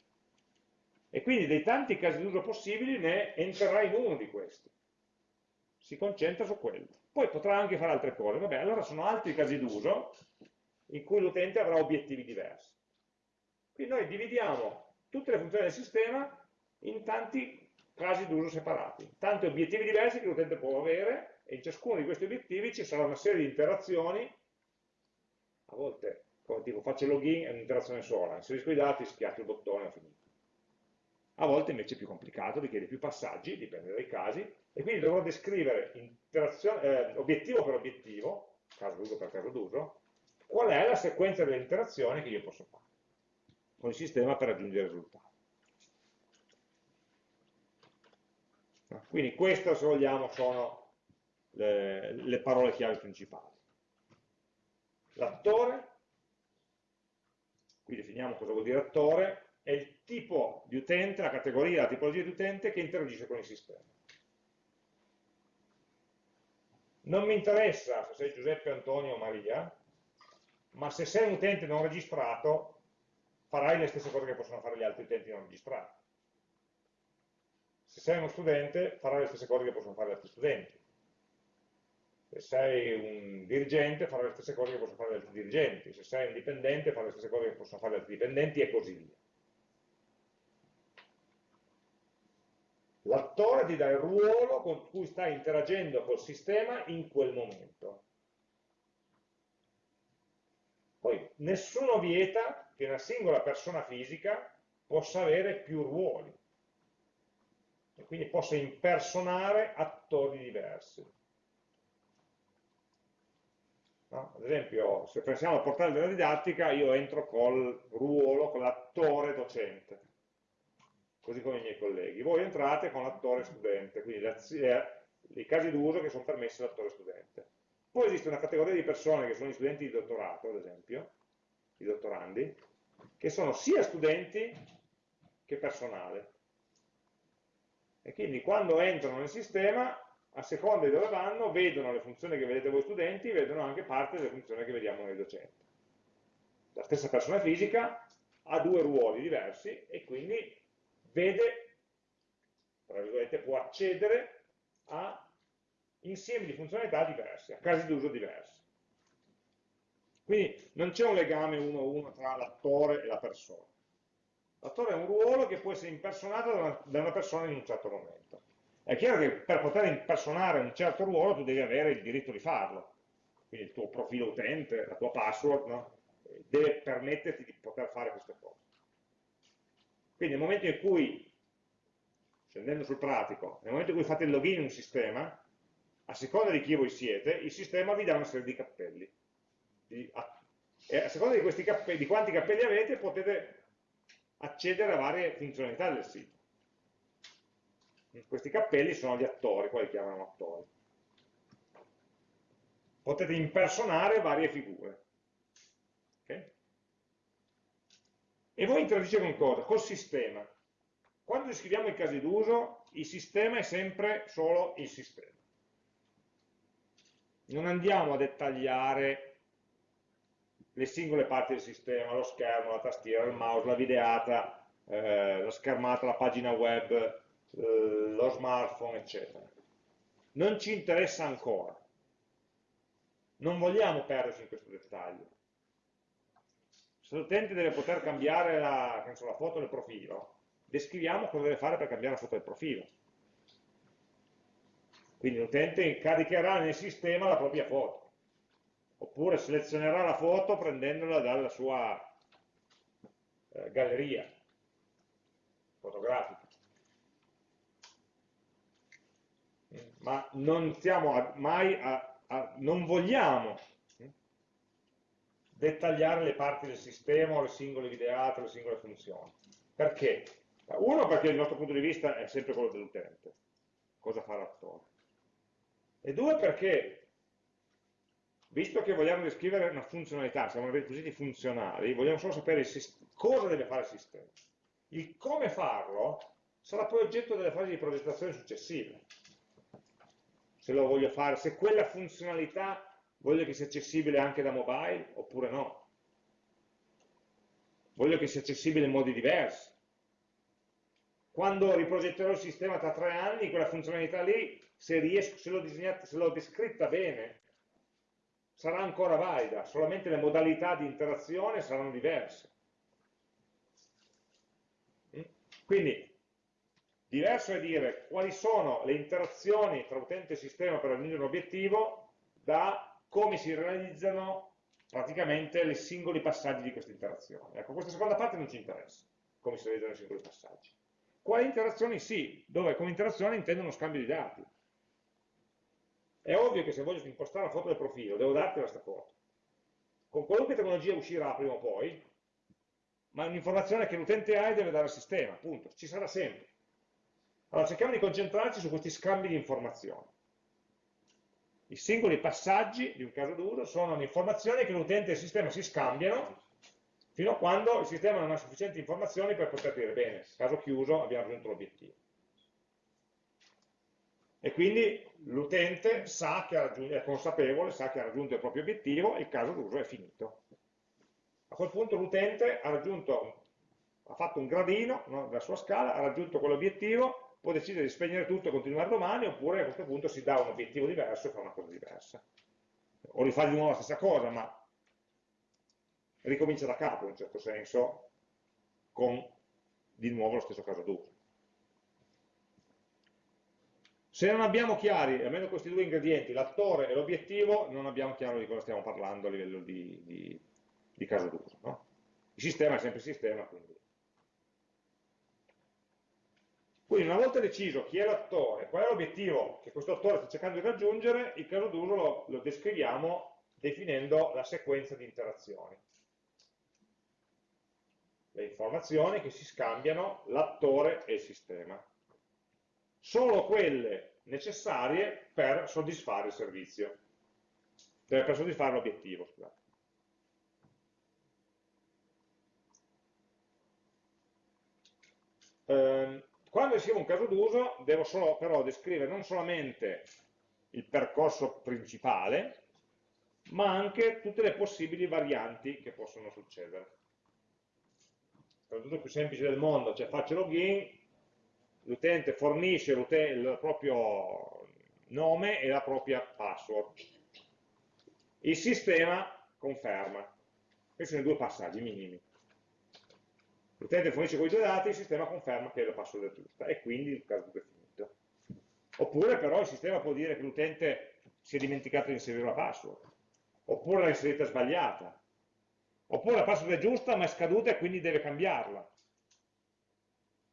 E quindi dei tanti casi d'uso possibili ne entrerà in uno di questi. Si concentra su quello. Poi potrà anche fare altre cose. Vabbè, allora sono altri casi d'uso in cui l'utente avrà obiettivi diversi. Quindi noi dividiamo tutte le funzioni del sistema in tanti casi d'uso separati, tanti obiettivi diversi che l'utente può avere e in ciascuno di questi obiettivi ci sarà una serie di interazioni a volte, dico, faccio login e un'interazione sola, inserisco i dati, schiaccio il bottone e ho finito. A volte invece è più complicato, richiede più passaggi, dipende dai casi, e quindi dovrò descrivere eh, obiettivo per obiettivo, caso d'uso per caso d'uso, qual è la sequenza delle interazioni che io posso fare con il sistema per raggiungere il risultato. Quindi queste, se vogliamo, sono le, le parole chiave principali l'attore, qui definiamo cosa vuol dire attore, è il tipo di utente, la categoria, la tipologia di utente che interagisce con il sistema. Non mi interessa se sei Giuseppe, Antonio o Maria, ma se sei un utente non registrato, farai le stesse cose che possono fare gli altri utenti non registrati. Se sei uno studente, farai le stesse cose che possono fare gli altri studenti. Se sei un dirigente, farai le stesse cose che possono fare gli altri dirigenti. Se sei un dipendente, farai le stesse cose che possono fare gli altri dipendenti e così via. L'attore ti dà il ruolo con cui stai interagendo col sistema in quel momento. Poi nessuno vieta che una singola persona fisica possa avere più ruoli e quindi possa impersonare attori diversi. No? Ad esempio, se pensiamo al portale della didattica, io entro col ruolo, con l'attore docente così come i miei colleghi. Voi entrate con l'attore studente, quindi i casi d'uso che sono permessi all'attore studente. Poi esiste una categoria di persone che sono gli studenti di dottorato, ad esempio, i dottorandi, che sono sia studenti che personale. E quindi quando entrano nel sistema, a seconda di dove vanno, vedono le funzioni che vedete voi studenti, vedono anche parte delle funzioni che vediamo noi docenti. La stessa persona fisica ha due ruoli diversi e quindi vede, tra virgolette, può accedere a insiemi di funzionalità diverse, a casi d'uso diversi. Quindi non c'è un legame uno a uno tra l'attore e la persona. L'attore è un ruolo che può essere impersonato da una, da una, persona in un certo momento. È chiaro che per poter impersonare un certo ruolo tu devi avere il diritto di farlo. Quindi il tuo profilo utente, la tua password, no? deve permetterti di poter fare queste cose. Quindi nel momento in cui, scendendo sul pratico, nel momento in cui fate il login in un sistema, a seconda di chi voi siete, il sistema vi dà una serie di cappelli. e a seconda di, cappelli, di quanti cappelli avete, potete accedere a varie funzionalità del sito. Questi cappelli sono gli attori, qua li chiamano attori. Potete impersonare varie figure. Okay? E voi interagite con cosa? Col sistema. Quando descriviamo i casi d'uso, il sistema è sempre solo il sistema. Non andiamo a dettagliare le singole parti del sistema, lo schermo, la tastiera, il mouse, la videata, eh, la schermata, la pagina web, eh, lo smartphone, eccetera. Non ci interessa ancora. Non vogliamo perderci in questo dettaglio se l'utente deve poter cambiare la, so, la foto del profilo, descriviamo cosa deve fare per cambiare la foto del profilo. Quindi l'utente caricherà nel sistema la propria foto, oppure selezionerà la foto prendendola dalla sua eh, galleria fotografica. Ma non stiamo mai a, a non vogliamo dettagliare le parti del sistema o le singole videate, le singole funzioni. Perché? Uno, perché il nostro punto di vista è sempre quello dell'utente, cosa fa l'attore. E due, perché, visto che vogliamo descrivere una funzionalità, siamo requisiti funzionali, vogliamo solo sapere cosa deve fare il sistema. Il come farlo sarà poi oggetto delle fasi di progettazione successive. Se lo voglio fare, se quella funzionalità Voglio che sia accessibile anche da mobile oppure no? Voglio che sia accessibile in modi diversi. Quando riprogetterò il sistema tra tre anni, quella funzionalità lì, se l'ho descritta bene, sarà ancora valida, solamente le modalità di interazione saranno diverse. Mm? Quindi, diverso è dire quali sono le interazioni tra utente e sistema per raggiungere un obiettivo da come si realizzano praticamente i singoli passaggi di questa interazione. Ecco, questa seconda parte non ci interessa, come si realizzano i singoli passaggi. Quali interazioni sì, dove come interazione intendo uno scambio di dati. È ovvio che se voglio impostare la foto del profilo, devo darti questa foto. Con qualunque tecnologia uscirà prima o poi, ma è un'informazione che l'utente ha e deve dare al sistema, appunto, ci sarà sempre. Allora cerchiamo di concentrarci su questi scambi di informazioni. I singoli passaggi di un caso d'uso sono le informazioni che l'utente e il sistema si scambiano fino a quando il sistema non ha sufficienti informazioni per poter dire bene, caso chiuso, abbiamo raggiunto l'obiettivo. E quindi l'utente è consapevole, sa che ha raggiunto il proprio obiettivo e il caso d'uso è finito. A quel punto l'utente ha ha fatto un gradino no, della sua scala, ha raggiunto quell'obiettivo, può decidere di spegnere tutto e continuare domani, oppure a questo punto si dà un obiettivo diverso e fa una cosa diversa. O rifà di nuovo la stessa cosa, ma ricomincia da capo in un certo senso con di nuovo lo stesso caso d'uso. Se non abbiamo chiari, almeno questi due ingredienti, l'attore e l'obiettivo, non abbiamo chiaro di cosa stiamo parlando a livello di, di, di caso d'uso. No? Il sistema è sempre sistema, quindi. Quindi una volta deciso chi è l'attore, qual è l'obiettivo che questo attore sta cercando di raggiungere, il caso d'uso lo, lo descriviamo definendo la sequenza di interazioni le informazioni che si scambiano l'attore e il sistema. Solo quelle necessarie per soddisfare il servizio, cioè per soddisfare l'obiettivo. Eh, quando scrivo un caso d'uso devo solo però descrivere non solamente il percorso principale, ma anche tutte le possibili varianti che possono succedere tutto più semplice del mondo, cioè faccio login, l'utente fornisce il proprio nome e la propria password. Il sistema conferma. Questi sono i due passaggi minimi. L'utente fornisce quei due dati, il sistema conferma che la password è giusta e quindi il caso è finito. Oppure però il sistema può dire che l'utente si è dimenticato di inserire la password, oppure l'ha inserita sbagliata, Oppure la password è giusta ma è scaduta e quindi deve cambiarla.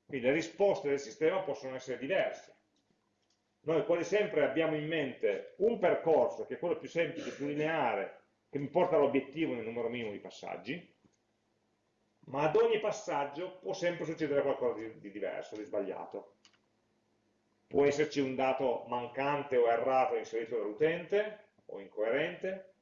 Quindi le risposte del sistema possono essere diverse. Noi quasi sempre abbiamo in mente un percorso che è quello più semplice, più lineare, che mi porta all'obiettivo nel numero minimo di passaggi, ma ad ogni passaggio può sempre succedere qualcosa di, di diverso, di sbagliato. Può esserci un dato mancante o errato inserito dall'utente, o incoerente,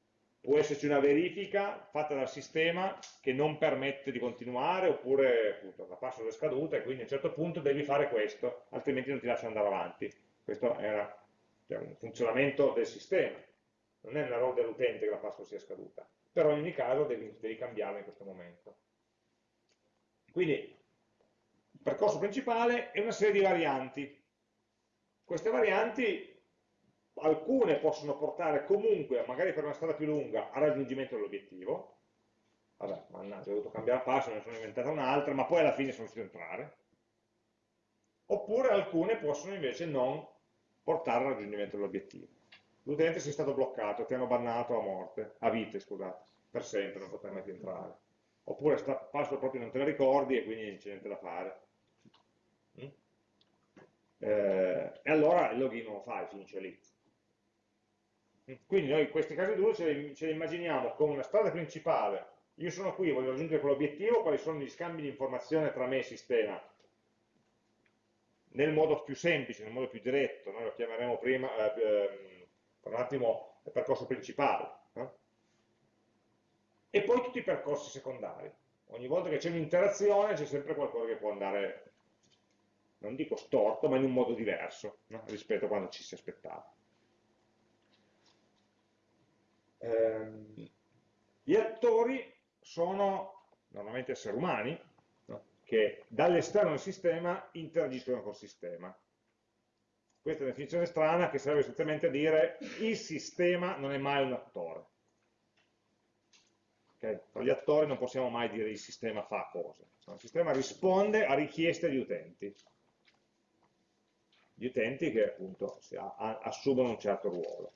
può esserci una verifica fatta dal sistema che non permette di continuare oppure appunto, la password è scaduta e quindi a un certo punto devi fare questo, altrimenti non ti lascia andare avanti. Questo era cioè, un funzionamento del sistema, non è un errore dell'utente che la password sia scaduta, però in ogni caso devi, devi cambiarla in questo momento. Quindi il percorso principale è una serie di varianti. Queste varianti alcune possono portare comunque, magari per una strada più lunga, al raggiungimento dell'obiettivo. Vabbè, mannaggia, ho dovuto cambiare passo, ne sono inventata un'altra, ma poi alla fine sono riuscito a entrare. Oppure alcune possono invece non portare al raggiungimento dell'obiettivo. L'utente si è stato bloccato, ti hanno bannato a morte, a vite, scusate, per sempre, non potrai mai più entrare. Oppure sta passo proprio non te la ricordi e quindi non c'è niente da fare. Mm? Eh, e allora il login non lo fai, finisce lì quindi noi questi casi d'uso ce, ce li immaginiamo come una strada principale, io sono qui, voglio raggiungere quell'obiettivo, quali sono gli scambi di informazione tra me e il sistema, nel modo più semplice, nel modo più diretto, noi lo chiameremo prima, eh, ehm, per un attimo, il percorso principale. Eh? E poi tutti i percorsi secondari. Ogni volta che c'è un'interazione c'è sempre qualcosa che può andare, non dico storto, ma in un modo diverso no? rispetto a quando ci si aspettava ehm, gli attori sono normalmente esseri umani no? che dall'esterno del sistema interagiscono col sistema. Questa è una definizione strana che serve essenzialmente a dire il sistema non è mai un attore. Okay? Tra gli attori non possiamo mai dire il sistema fa cose. Il sistema risponde a richieste di utenti. Gli utenti che appunto assumono un certo ruolo.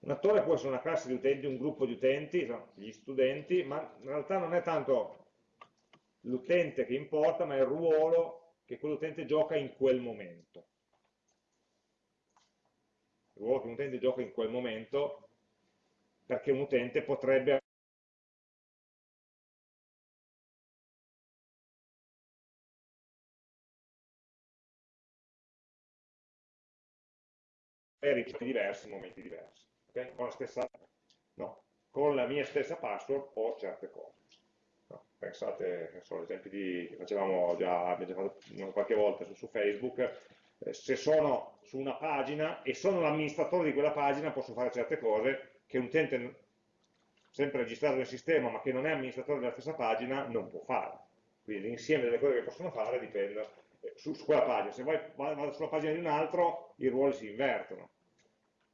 Un attore può essere una classe di utenti, un gruppo di utenti, gli studenti, ma in realtà non è tanto l'utente che importa, ma il ruolo che quell'utente gioca in quel momento. Il ruolo che un utente gioca in quel momento, perché un utente potrebbe avere diversi in momenti diversi okay? con, la stessa, no, con la mia stessa password ho certe cose. No. pensate, sono esempi di, che facevamo già, abbiamo già fatto qualche volta su, su Facebook, eh, se sono su una pagina e sono l'amministratore di quella pagina posso fare certe cose che un utente sempre registrato nel sistema ma che non è amministratore della stessa pagina non può fare. Quindi l'insieme delle cose che possono fare dipende eh, su, su quella pagina. Se vai, vado sulla pagina di un altro, i ruoli si invertono.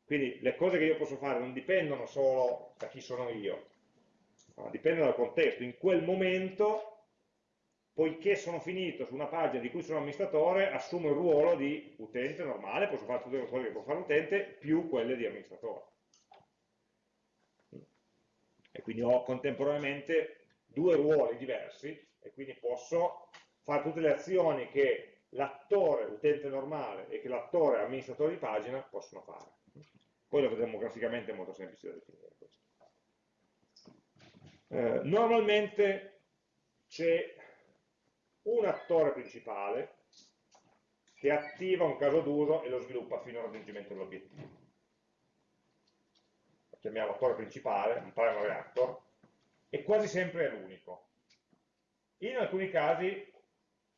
Quindi le cose che io posso fare non dipendono solo da chi sono io, ma dipendono dal contesto. In quel momento poiché sono finito su una pagina di cui sono amministratore, assumo il ruolo di utente normale, posso fare tutte le cose che può fare l'utente, più quelle di amministratore. E quindi ho contemporaneamente due ruoli diversi e quindi posso fare tutte le azioni che l'attore utente normale e che l'attore amministratore di pagina possono fare. Poi lo vedremo graficamente, è molto semplice da definire questo. Eh, normalmente c'è un attore principale che attiva un caso d'uso e lo sviluppa fino al raggiungimento dell'obiettivo. Lo chiamiamo attore principale, un primary actor, e quasi sempre è l'unico. In alcuni casi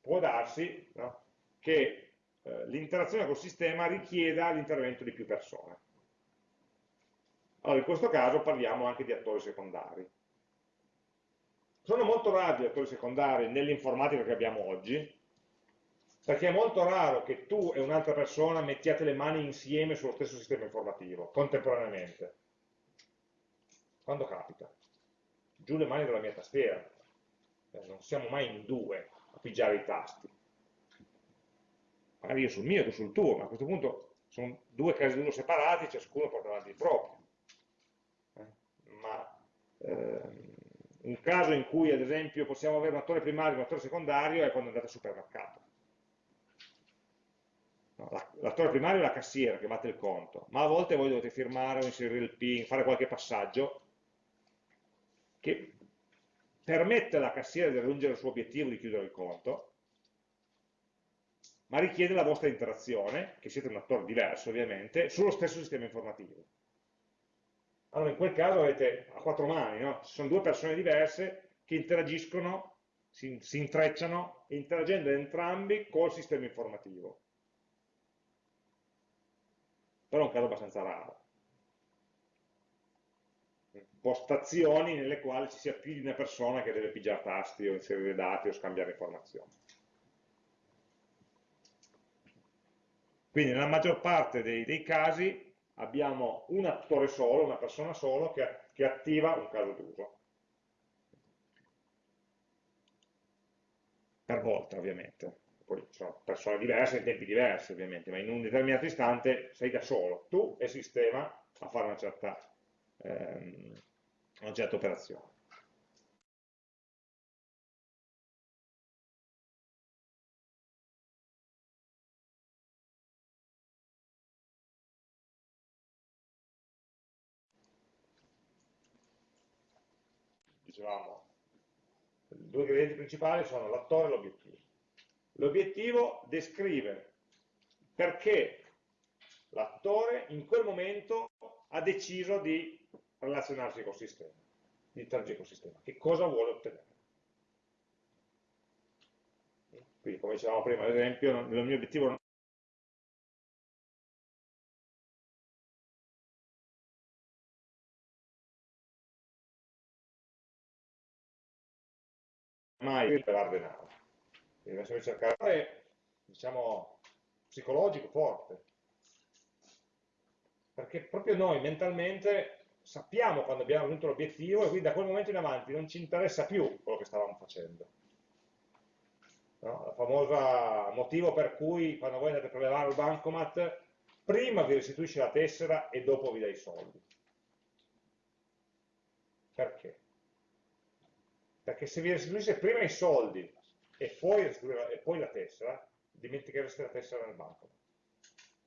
può darsi no, che eh, l'interazione col sistema richieda l'intervento di più persone. Allora, in questo caso parliamo anche di attori secondari. Sono molto rari gli attori secondari nell'informatica che abbiamo oggi, perché è molto raro che tu e un'altra persona mettiate le mani insieme sullo stesso sistema informativo, contemporaneamente. Quando capita? Giù le mani dalla mia tastiera. Eh, non siamo mai in due a pigiare i tasti. Magari io sul mio, tu sul tuo, ma a questo punto sono due casi d'uno separati, ciascuno porta avanti il proprio. Eh? Ma... Ehm, un caso in cui ad esempio possiamo avere un attore primario e un attore secondario è quando andate al supermercato. No, L'attore primario è la cassiera che batte il conto, ma a volte voi dovete firmare o inserire il PIN, fare qualche passaggio che permette alla cassiera di raggiungere il suo obiettivo di chiudere il conto, ma richiede la vostra interazione, che siete un attore diverso ovviamente, sullo stesso sistema informativo allora in quel caso avete a quattro mani, no? ci sono due persone diverse che interagiscono, si, si intrecciano, interagendo entrambi col sistema informativo. Però è un caso abbastanza raro. Postazioni nelle quali ci sia più di una persona che deve pigiare tasti o inserire dati o scambiare informazioni. Quindi nella maggior parte dei, dei casi abbiamo un attore solo, una persona solo che, che attiva un caso d'uso. Per volta ovviamente, poi sono persone diverse tempi diversi ovviamente, ma in un determinato istante sei da solo, tu e il sistema a fare una certa, ehm, una certa operazione. Dicevamo, i due ingredienti principali sono l'attore e l'obiettivo. L'obiettivo descrive perché l'attore in quel momento ha deciso di relazionarsi col sistema, di interagire col sistema, che cosa vuole ottenere. Quindi, come dicevamo prima, ad esempio, il mio obiettivo mai liberare denaro. Deve essere cercare, diciamo, psicologico forte. Perché proprio noi mentalmente sappiamo quando abbiamo raggiunto l'obiettivo e quindi da quel momento in avanti non ci interessa più quello che stavamo facendo. No? Il famoso motivo per cui quando voi andate a prelevare il bancomat, prima vi restituisce la tessera e dopo vi dà i soldi. Perché? Perché se vi restituisse prima i soldi e poi, e poi la tessera, dimentichereste la tessera nel banco.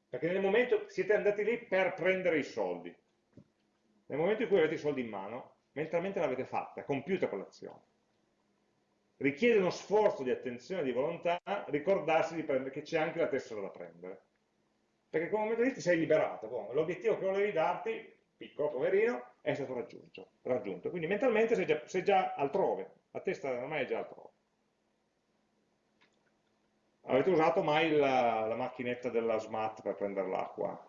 Perché nel momento siete andati lì per prendere i soldi. Nel momento in cui avete i soldi in mano, mentalmente l'avete fatta, compiuta quell'azione. Richiede uno sforzo di attenzione e di volontà ricordarsi di che c'è anche la tessera da prendere. Perché in quel momento lì ti sei liberato, l'obiettivo che volevi darti piccolo, poverino, è stato raggiunto. raggiunto. Quindi mentalmente sei già, sei già altrove, la testa ormai è già altrove. Avete usato mai la, la macchinetta della SMAT per prendere l'acqua?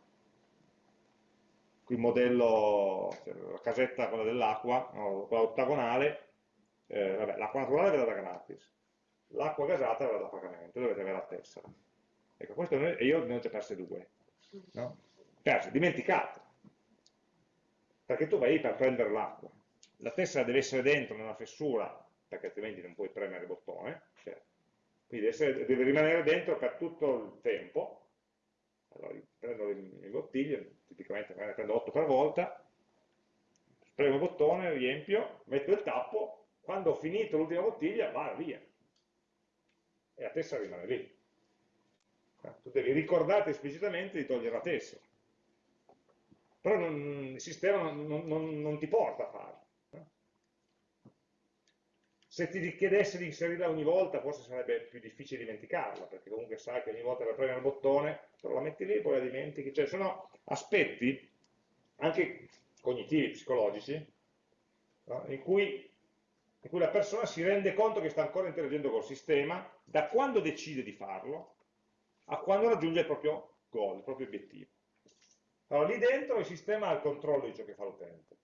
il modello, cioè, la casetta quella dell'acqua, no, quella ottagonale, eh, l'acqua naturale ve la da gratis, l'acqua gasata ve la da pagamento, dovete avere la tessera. Ecco, questo noi, e io ne ho già perse due. No? Perse, dimenticate. Perché tu vai per prendere l'acqua. La tessera deve essere dentro nella fessura, perché altrimenti non puoi premere il bottone, cioè, quindi deve, essere, deve rimanere dentro per tutto il tempo, allora prendo le, le bottiglie, tipicamente ne prendo 8 per volta, premo il bottone, riempio, metto il tappo, quando ho finito l'ultima bottiglia va via e la tessera rimane lì. Tu devi ricordarti esplicitamente di togliere la tessera, però non, il sistema non, non, non ti porta a farlo se ti richiedesse di inserirla ogni volta forse sarebbe più difficile dimenticarla, perché comunque sai che ogni volta per premere il bottone, però la metti lì e poi la dimentichi, cioè sono aspetti anche cognitivi, psicologici, in, cui, in cui la persona si rende conto che sta ancora interagendo col sistema da quando decide di farlo a quando raggiunge il proprio goal, il proprio obiettivo. Allora, lì dentro il sistema ha il controllo di ciò che fa l'utente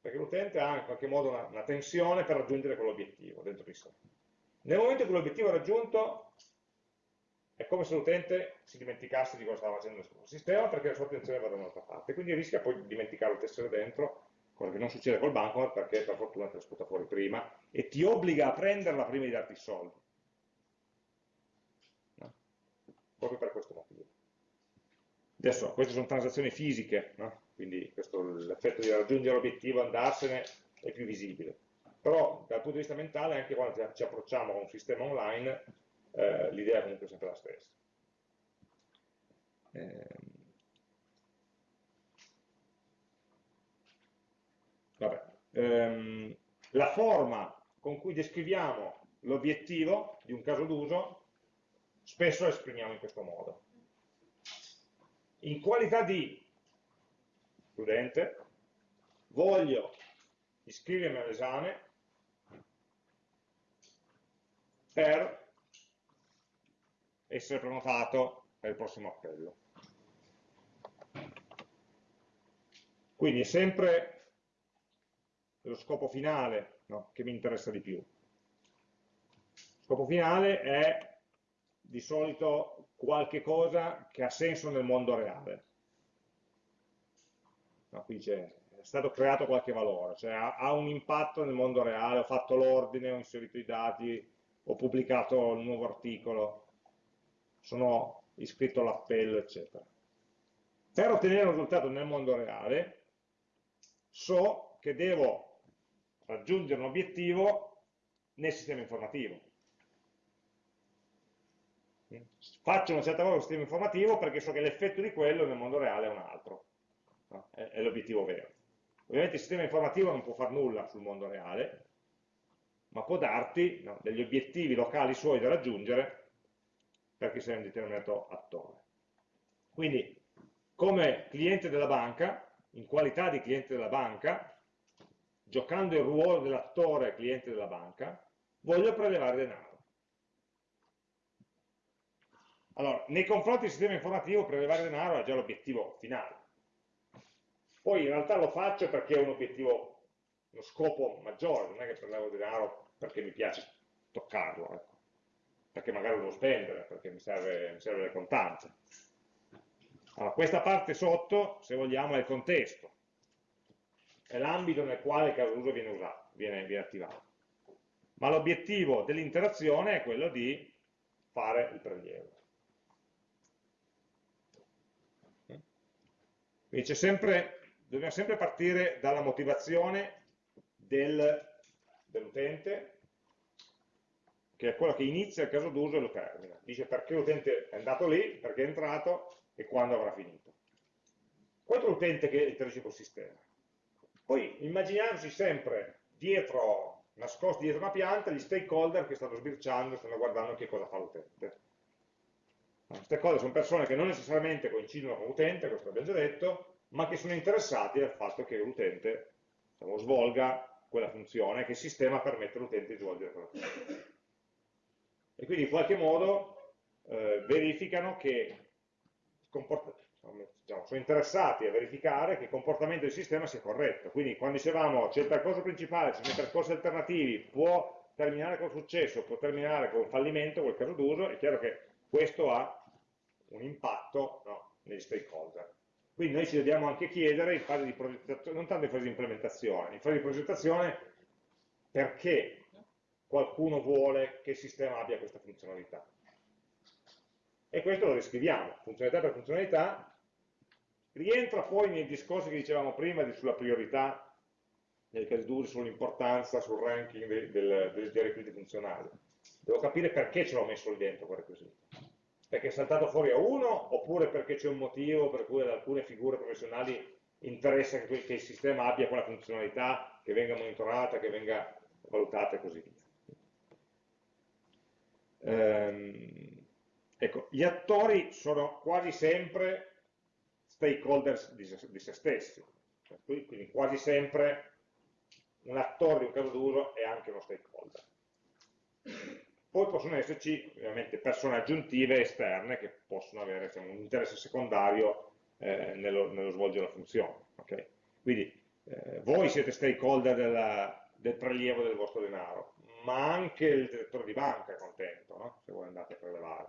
perché l'utente ha in qualche modo una, una tensione per raggiungere quell'obiettivo dentro di sé. Nel momento in cui l'obiettivo è raggiunto, è come se l'utente si dimenticasse di cosa stava facendo nel sistema perché la sua attenzione va da un'altra parte, quindi rischia poi di dimenticare il tessere dentro, cosa che non succede col bancomat perché per fortuna te la sputa fuori prima e ti obbliga a prenderla prima di darti i soldi. No? Proprio per questo motivo. Adesso, queste sono transazioni fisiche, no? quindi l'effetto di raggiungere l'obiettivo, andarsene, è più visibile. Però dal punto di vista mentale, anche quando ci approcciamo a un sistema online, eh, l'idea è comunque sempre la stessa. Eh, vabbè. Ehm, la forma con cui descriviamo l'obiettivo di un caso d'uso spesso la esprimiamo in questo modo in qualità di studente voglio iscrivermi all'esame per essere prenotato per il prossimo appello. Quindi è sempre lo scopo finale no, che mi interessa di più. Lo scopo finale è di solito qualche cosa che ha senso nel mondo reale. No, qui c'è stato creato qualche valore, cioè ha, ha, un impatto nel mondo reale, ho fatto l'ordine, ho inserito i dati, ho pubblicato un nuovo articolo, sono iscritto all'appello, eccetera. Per ottenere un risultato nel mondo reale, so che devo raggiungere un obiettivo nel sistema informativo faccio una certa cosa sul sistema informativo perché so che l'effetto di quello nel mondo reale è un altro, no? è, è l'obiettivo vero. Ovviamente il sistema informativo non può fare nulla sul mondo reale, ma può darti no, degli obiettivi locali suoi da raggiungere perché sei un determinato attore. Quindi, come cliente della banca, in qualità di cliente della banca, giocando il ruolo dell'attore cliente della banca, voglio prelevare denaro. Allora, nei confronti del sistema informativo prelevare denaro è già l'obiettivo finale. Poi in realtà lo faccio perché è un obiettivo, uno scopo maggiore, non è che prelevo denaro perché mi piace toccarlo, ecco. perché magari lo devo spendere, perché mi serve, mi serve le contanze. Allora, questa parte sotto, se vogliamo, è il contesto, è l'ambito nel quale il caso d'uso viene usato, viene, viene attivato. Ma l'obiettivo dell'interazione è quello di fare il prelievo. Quindi sempre, dobbiamo sempre partire dalla motivazione del, dell'utente, che è quella che inizia il caso d'uso e lo termina. Dice perché l'utente è andato lì, perché è entrato e quando avrà finito. Questo è l'utente che interagisce col sistema. Poi immaginiamoci sempre dietro, nascosti dietro una pianta, gli stakeholder che stanno sbirciando, stanno guardando che cosa fa l'utente. Queste cose sono persone che non necessariamente coincidono con l'utente, questo l'abbiamo già detto, ma che sono interessati al fatto che l'utente diciamo, svolga quella funzione che il sistema permette all'utente di svolgere quella funzione. E quindi in qualche modo eh, verificano che diciamo, sono interessati a verificare che il comportamento del sistema sia corretto. Quindi quando dicevamo c'è il percorso principale, ci sono i percorsi alternativi, può terminare con successo, può terminare con fallimento, quel caso d'uso, è chiaro che questo ha un impatto no, negli stakeholder. Quindi noi ci dobbiamo anche chiedere in fase di progettazione, non tanto in fase di implementazione, in fase di progettazione perché qualcuno vuole che il sistema abbia questa funzionalità. E questo lo riscriviamo, funzionalità per funzionalità, rientra poi nei discorsi che dicevamo prima sulla priorità, nei casi d'uso, sull'importanza, sul ranking del, del, dei requisiti funzionali. Devo capire perché ce l'ho messo lì dentro quel requisito. Perché è saltato fuori a uno, oppure perché c'è un motivo per cui ad alcune figure professionali interessa che, il sistema abbia quella funzionalità, che venga monitorata, che venga valutata e così via. Ehm, ecco, gli attori sono quasi sempre stakeholders di se, di se stessi, quindi quasi sempre un attore di un caso d'uso è anche uno stakeholder. Poi possono esserci ovviamente persone aggiuntive esterne che possono avere diciamo, un interesse secondario eh, nello, nello, svolgere la funzione. Okay? Quindi eh, voi siete stakeholder della, del prelievo del vostro denaro, ma anche il direttore di banca è contento, no? se voi andate a prelevare,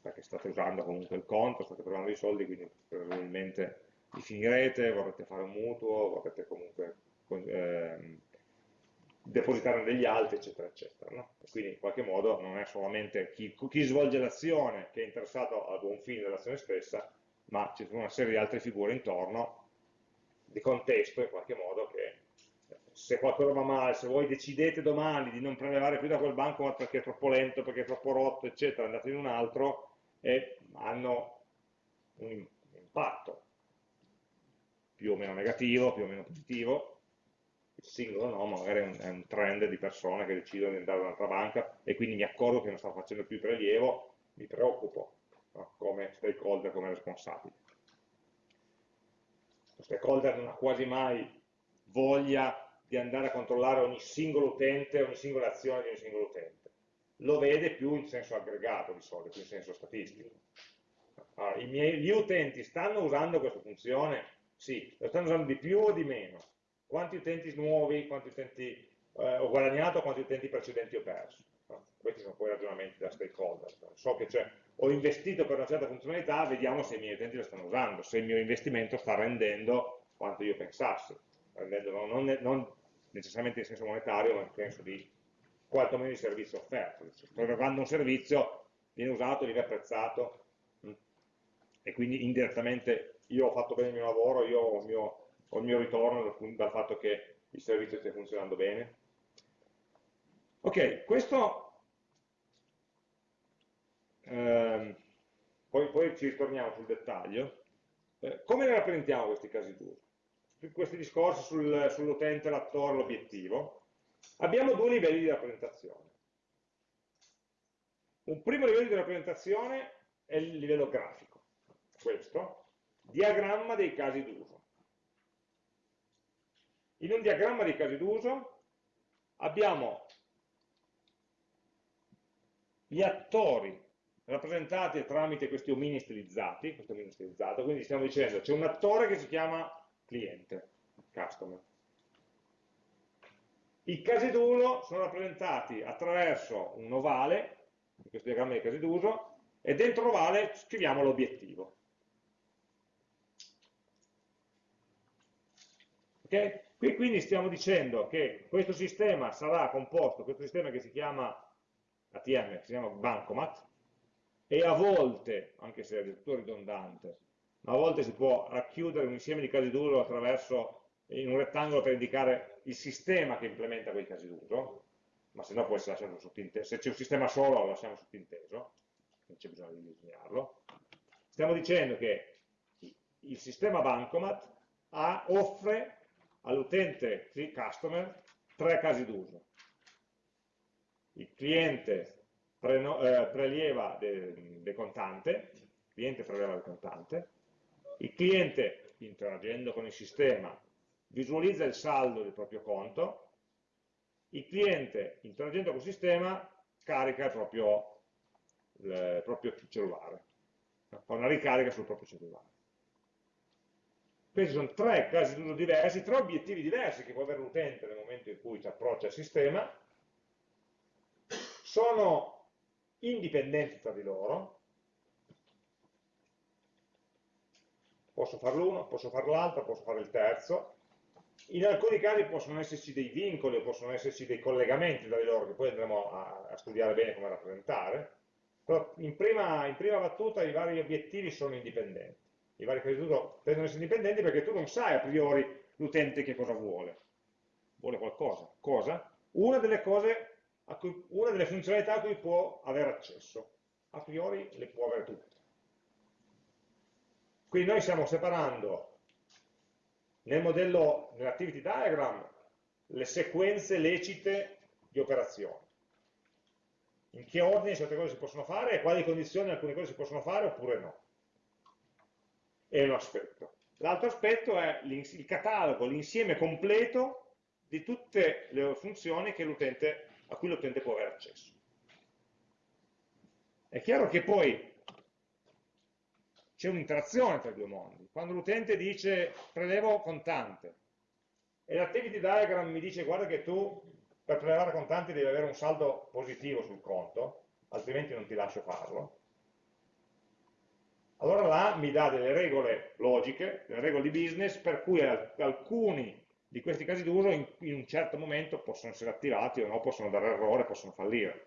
perché state usando comunque il conto, state prelevando i soldi, quindi probabilmente li finirete, vorrete fare un mutuo, vorrete comunque eh, depositare degli altri, eccetera, eccetera. No? quindi in qualche modo non è solamente chi, chi svolge l'azione che è interessato al buon fine dell'azione stessa, ma ci sono una serie di altre figure intorno, di contesto in qualche modo che se qualcosa va male, se voi decidete domani di non prelevare più da quel banco perché è troppo lento, perché è troppo rotto, eccetera, andate in un altro e hanno un impatto più o meno negativo, più o meno positivo, singolo no, magari è un, è un trend di persone che decidono di andare da un'altra banca e quindi mi accorgo che non stanno facendo più prelievo, mi preoccupo no? come stakeholder, come responsabile. Lo stakeholder non ha quasi mai voglia di andare a controllare ogni singolo utente, ogni singola azione di ogni singolo utente. Lo vede più in senso aggregato di solito, più in senso statistico. Allora, miei, gli utenti stanno usando questa funzione? Sì. Lo stanno usando di più o di meno? Quanti utenti nuovi, quanti utenti eh, ho guadagnato, quanti utenti precedenti ho perso? No? Questi sono poi ragionamenti da stakeholder. So che ho investito per una certa funzionalità, vediamo se i miei utenti la stanno usando, se il mio investimento sta rendendo quanto io pensassi rendendo non, non necessariamente in senso monetario, ma in senso di quantomeno di servizio offerto. Sto erogando un servizio, viene usato, viene apprezzato, mm, e quindi indirettamente io ho fatto bene il mio lavoro, io ho il mio, ho il mio ritorno dal, dal, fatto che il servizio stia funzionando bene. Ok, questo, ehm, poi, poi, ci ritorniamo sul dettaglio. Eh, come ne rappresentiamo questi casi d'uso? questi discorsi sul, sull'utente, l'attore, l'obiettivo, abbiamo due livelli di rappresentazione. Un primo livello di rappresentazione è il livello grafico, questo, diagramma dei casi d'uso. In un diagramma dei casi d'uso abbiamo gli attori rappresentati tramite questi omini stilizzati, questo omino stilizzato, quindi stiamo dicendo c'è un attore che si chiama cliente, customer. I casi d'uso sono rappresentati attraverso un ovale, in questo diagramma dei casi d'uso, e dentro l'ovale scriviamo l'obiettivo. Okay? Qui quindi stiamo dicendo che questo sistema sarà composto, questo sistema che si chiama ATM, che si chiama Bancomat, e a volte, anche se è tutto ridondante, ma a volte si può racchiudere un insieme di casi d'uso attraverso in un rettangolo per indicare il sistema che implementa quei casi d'uso, ma se no può essere lasciato sottinteso. Se c'è un sistema solo lo lasciamo sottinteso, non c'è bisogno di disegnarlo. Stiamo dicendo che il sistema Bancomat ha, offre all'utente customer tre casi d'uso. Il cliente eh, prelieva del de contante, il cliente preleva del contante, il cliente, interagendo con il sistema, visualizza il saldo del proprio conto, il cliente interagendo col sistema carica il proprio, il proprio cellulare, fa una ricarica sul proprio cellulare. Questi sono tre casi d'uso diversi, tre obiettivi diversi che può avere l'utente nel momento in cui si approccia al sistema, sono indipendenti tra di loro, posso fare l'uno, posso fare l'altro, posso fare il terzo, in alcuni casi possono esserci dei vincoli possono esserci dei collegamenti tra di loro che poi andremo a, a studiare bene come rappresentare, però in prima, in prima battuta i vari obiettivi sono indipendenti i vari casi d'uso tendono ad essere indipendenti perché tu non sai a priori l'utente che cosa vuole. Vuole qualcosa. Cosa? Una delle, cose cui, una delle funzionalità a cui può avere accesso. A priori le può avere tutte. Quindi noi stiamo separando nel modello, nell'activity diagram, le sequenze lecite di operazioni. In che ordine certe cose si possono fare e quali condizioni alcune cose si possono fare oppure no è un aspetto. L'altro aspetto è il catalogo, l'insieme completo di tutte le funzioni a cui l'utente può avere accesso. È chiaro che poi c'è un'interazione tra i due mondi. Quando l'utente dice prelevo contante e l'activity diagram mi dice guarda che tu per prelevare contanti devi avere un saldo positivo sul conto, altrimenti non ti lascio farlo, allora là mi dà delle regole logiche, delle regole di business, per cui alcuni di questi casi d'uso in, in, un certo momento possono essere attivati o no, possono dare errore, possono fallire.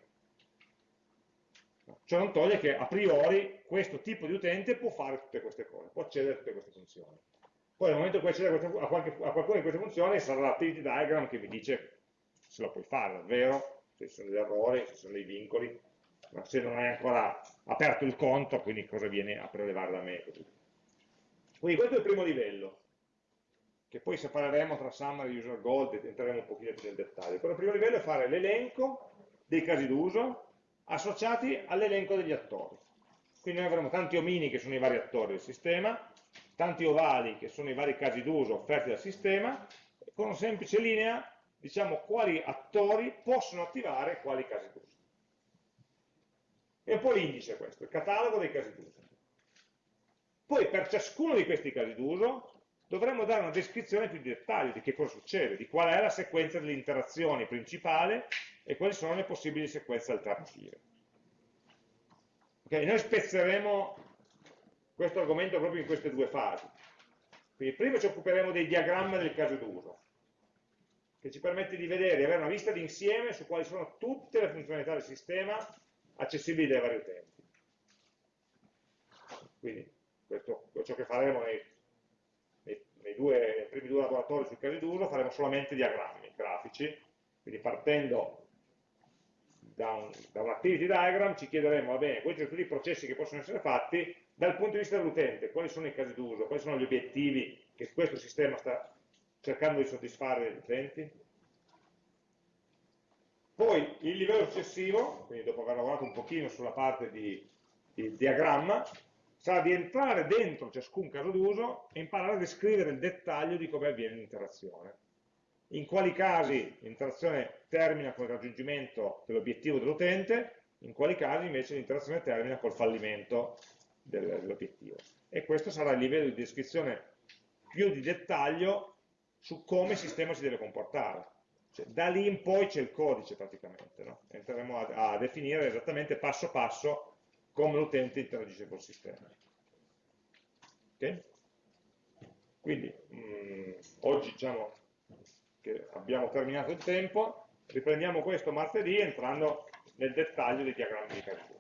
Ciò non toglie che a priori questo tipo di utente può fare tutte queste cose, può accedere a tutte queste funzioni. Poi nel momento in cui accede a, qualche, a qualcuna di queste funzioni sarà l'activity diagram che vi dice se lo puoi fare davvero, se ci sono degli errori, se ci sono dei vincoli, se non hai ancora aperto il conto, quindi cosa viene a prelevare da me. Quindi questo è il primo livello, che poi separeremo tra summary e user gold e entreremo un pochino più nel dettaglio. Però il primo livello è fare l'elenco dei casi d'uso associati all'elenco degli attori. Quindi noi avremo tanti omini che sono i vari attori del sistema, tanti ovali che sono i vari casi d'uso offerti dal sistema, con una semplice linea diciamo quali attori possono attivare quali casi d'uso. E un po' l'indice questo, il catalogo dei casi d'uso. Poi per ciascuno di questi casi d'uso dovremmo dare una descrizione più di dettaglio di che cosa succede, di qual è la sequenza delle interazioni principale e quali sono le possibili sequenze alternative. Okay, noi spezzeremo questo argomento proprio in queste due fasi. Quindi prima ci occuperemo dei diagrammi del caso d'uso, che ci permette di vedere, di avere una vista d'insieme su quali sono tutte le funzionalità del sistema accessibili dai vari utenti. Quindi questo ciò che faremo nei, nei, nei, due, nei primi due laboratori sui casi d'uso, faremo solamente diagrammi grafici, quindi partendo da un, da un activity diagram ci chiederemo, va bene, questi sono tutti i processi che possono essere fatti dal punto di vista dell'utente, quali sono i casi d'uso, quali sono gli obiettivi che questo sistema sta cercando di soddisfare agli utenti, poi il livello successivo, quindi dopo aver lavorato un pochino sulla parte di, di diagramma, sarà di entrare dentro ciascun caso d'uso e imparare a descrivere il dettaglio di come avviene l'interazione. In quali casi l'interazione termina con il raggiungimento dell'obiettivo dell'utente, in quali casi invece l'interazione termina col fallimento dell'obiettivo. E questo sarà il livello di descrizione più di dettaglio su come il sistema si deve comportare cioè, da lì in poi c'è il codice praticamente, no? entreremo a, a, definire esattamente passo passo come l'utente interagisce col sistema. Okay? Quindi mh, mm, oggi diciamo che abbiamo terminato il tempo, riprendiamo questo martedì entrando nel dettaglio dei diagrammi di calcolo.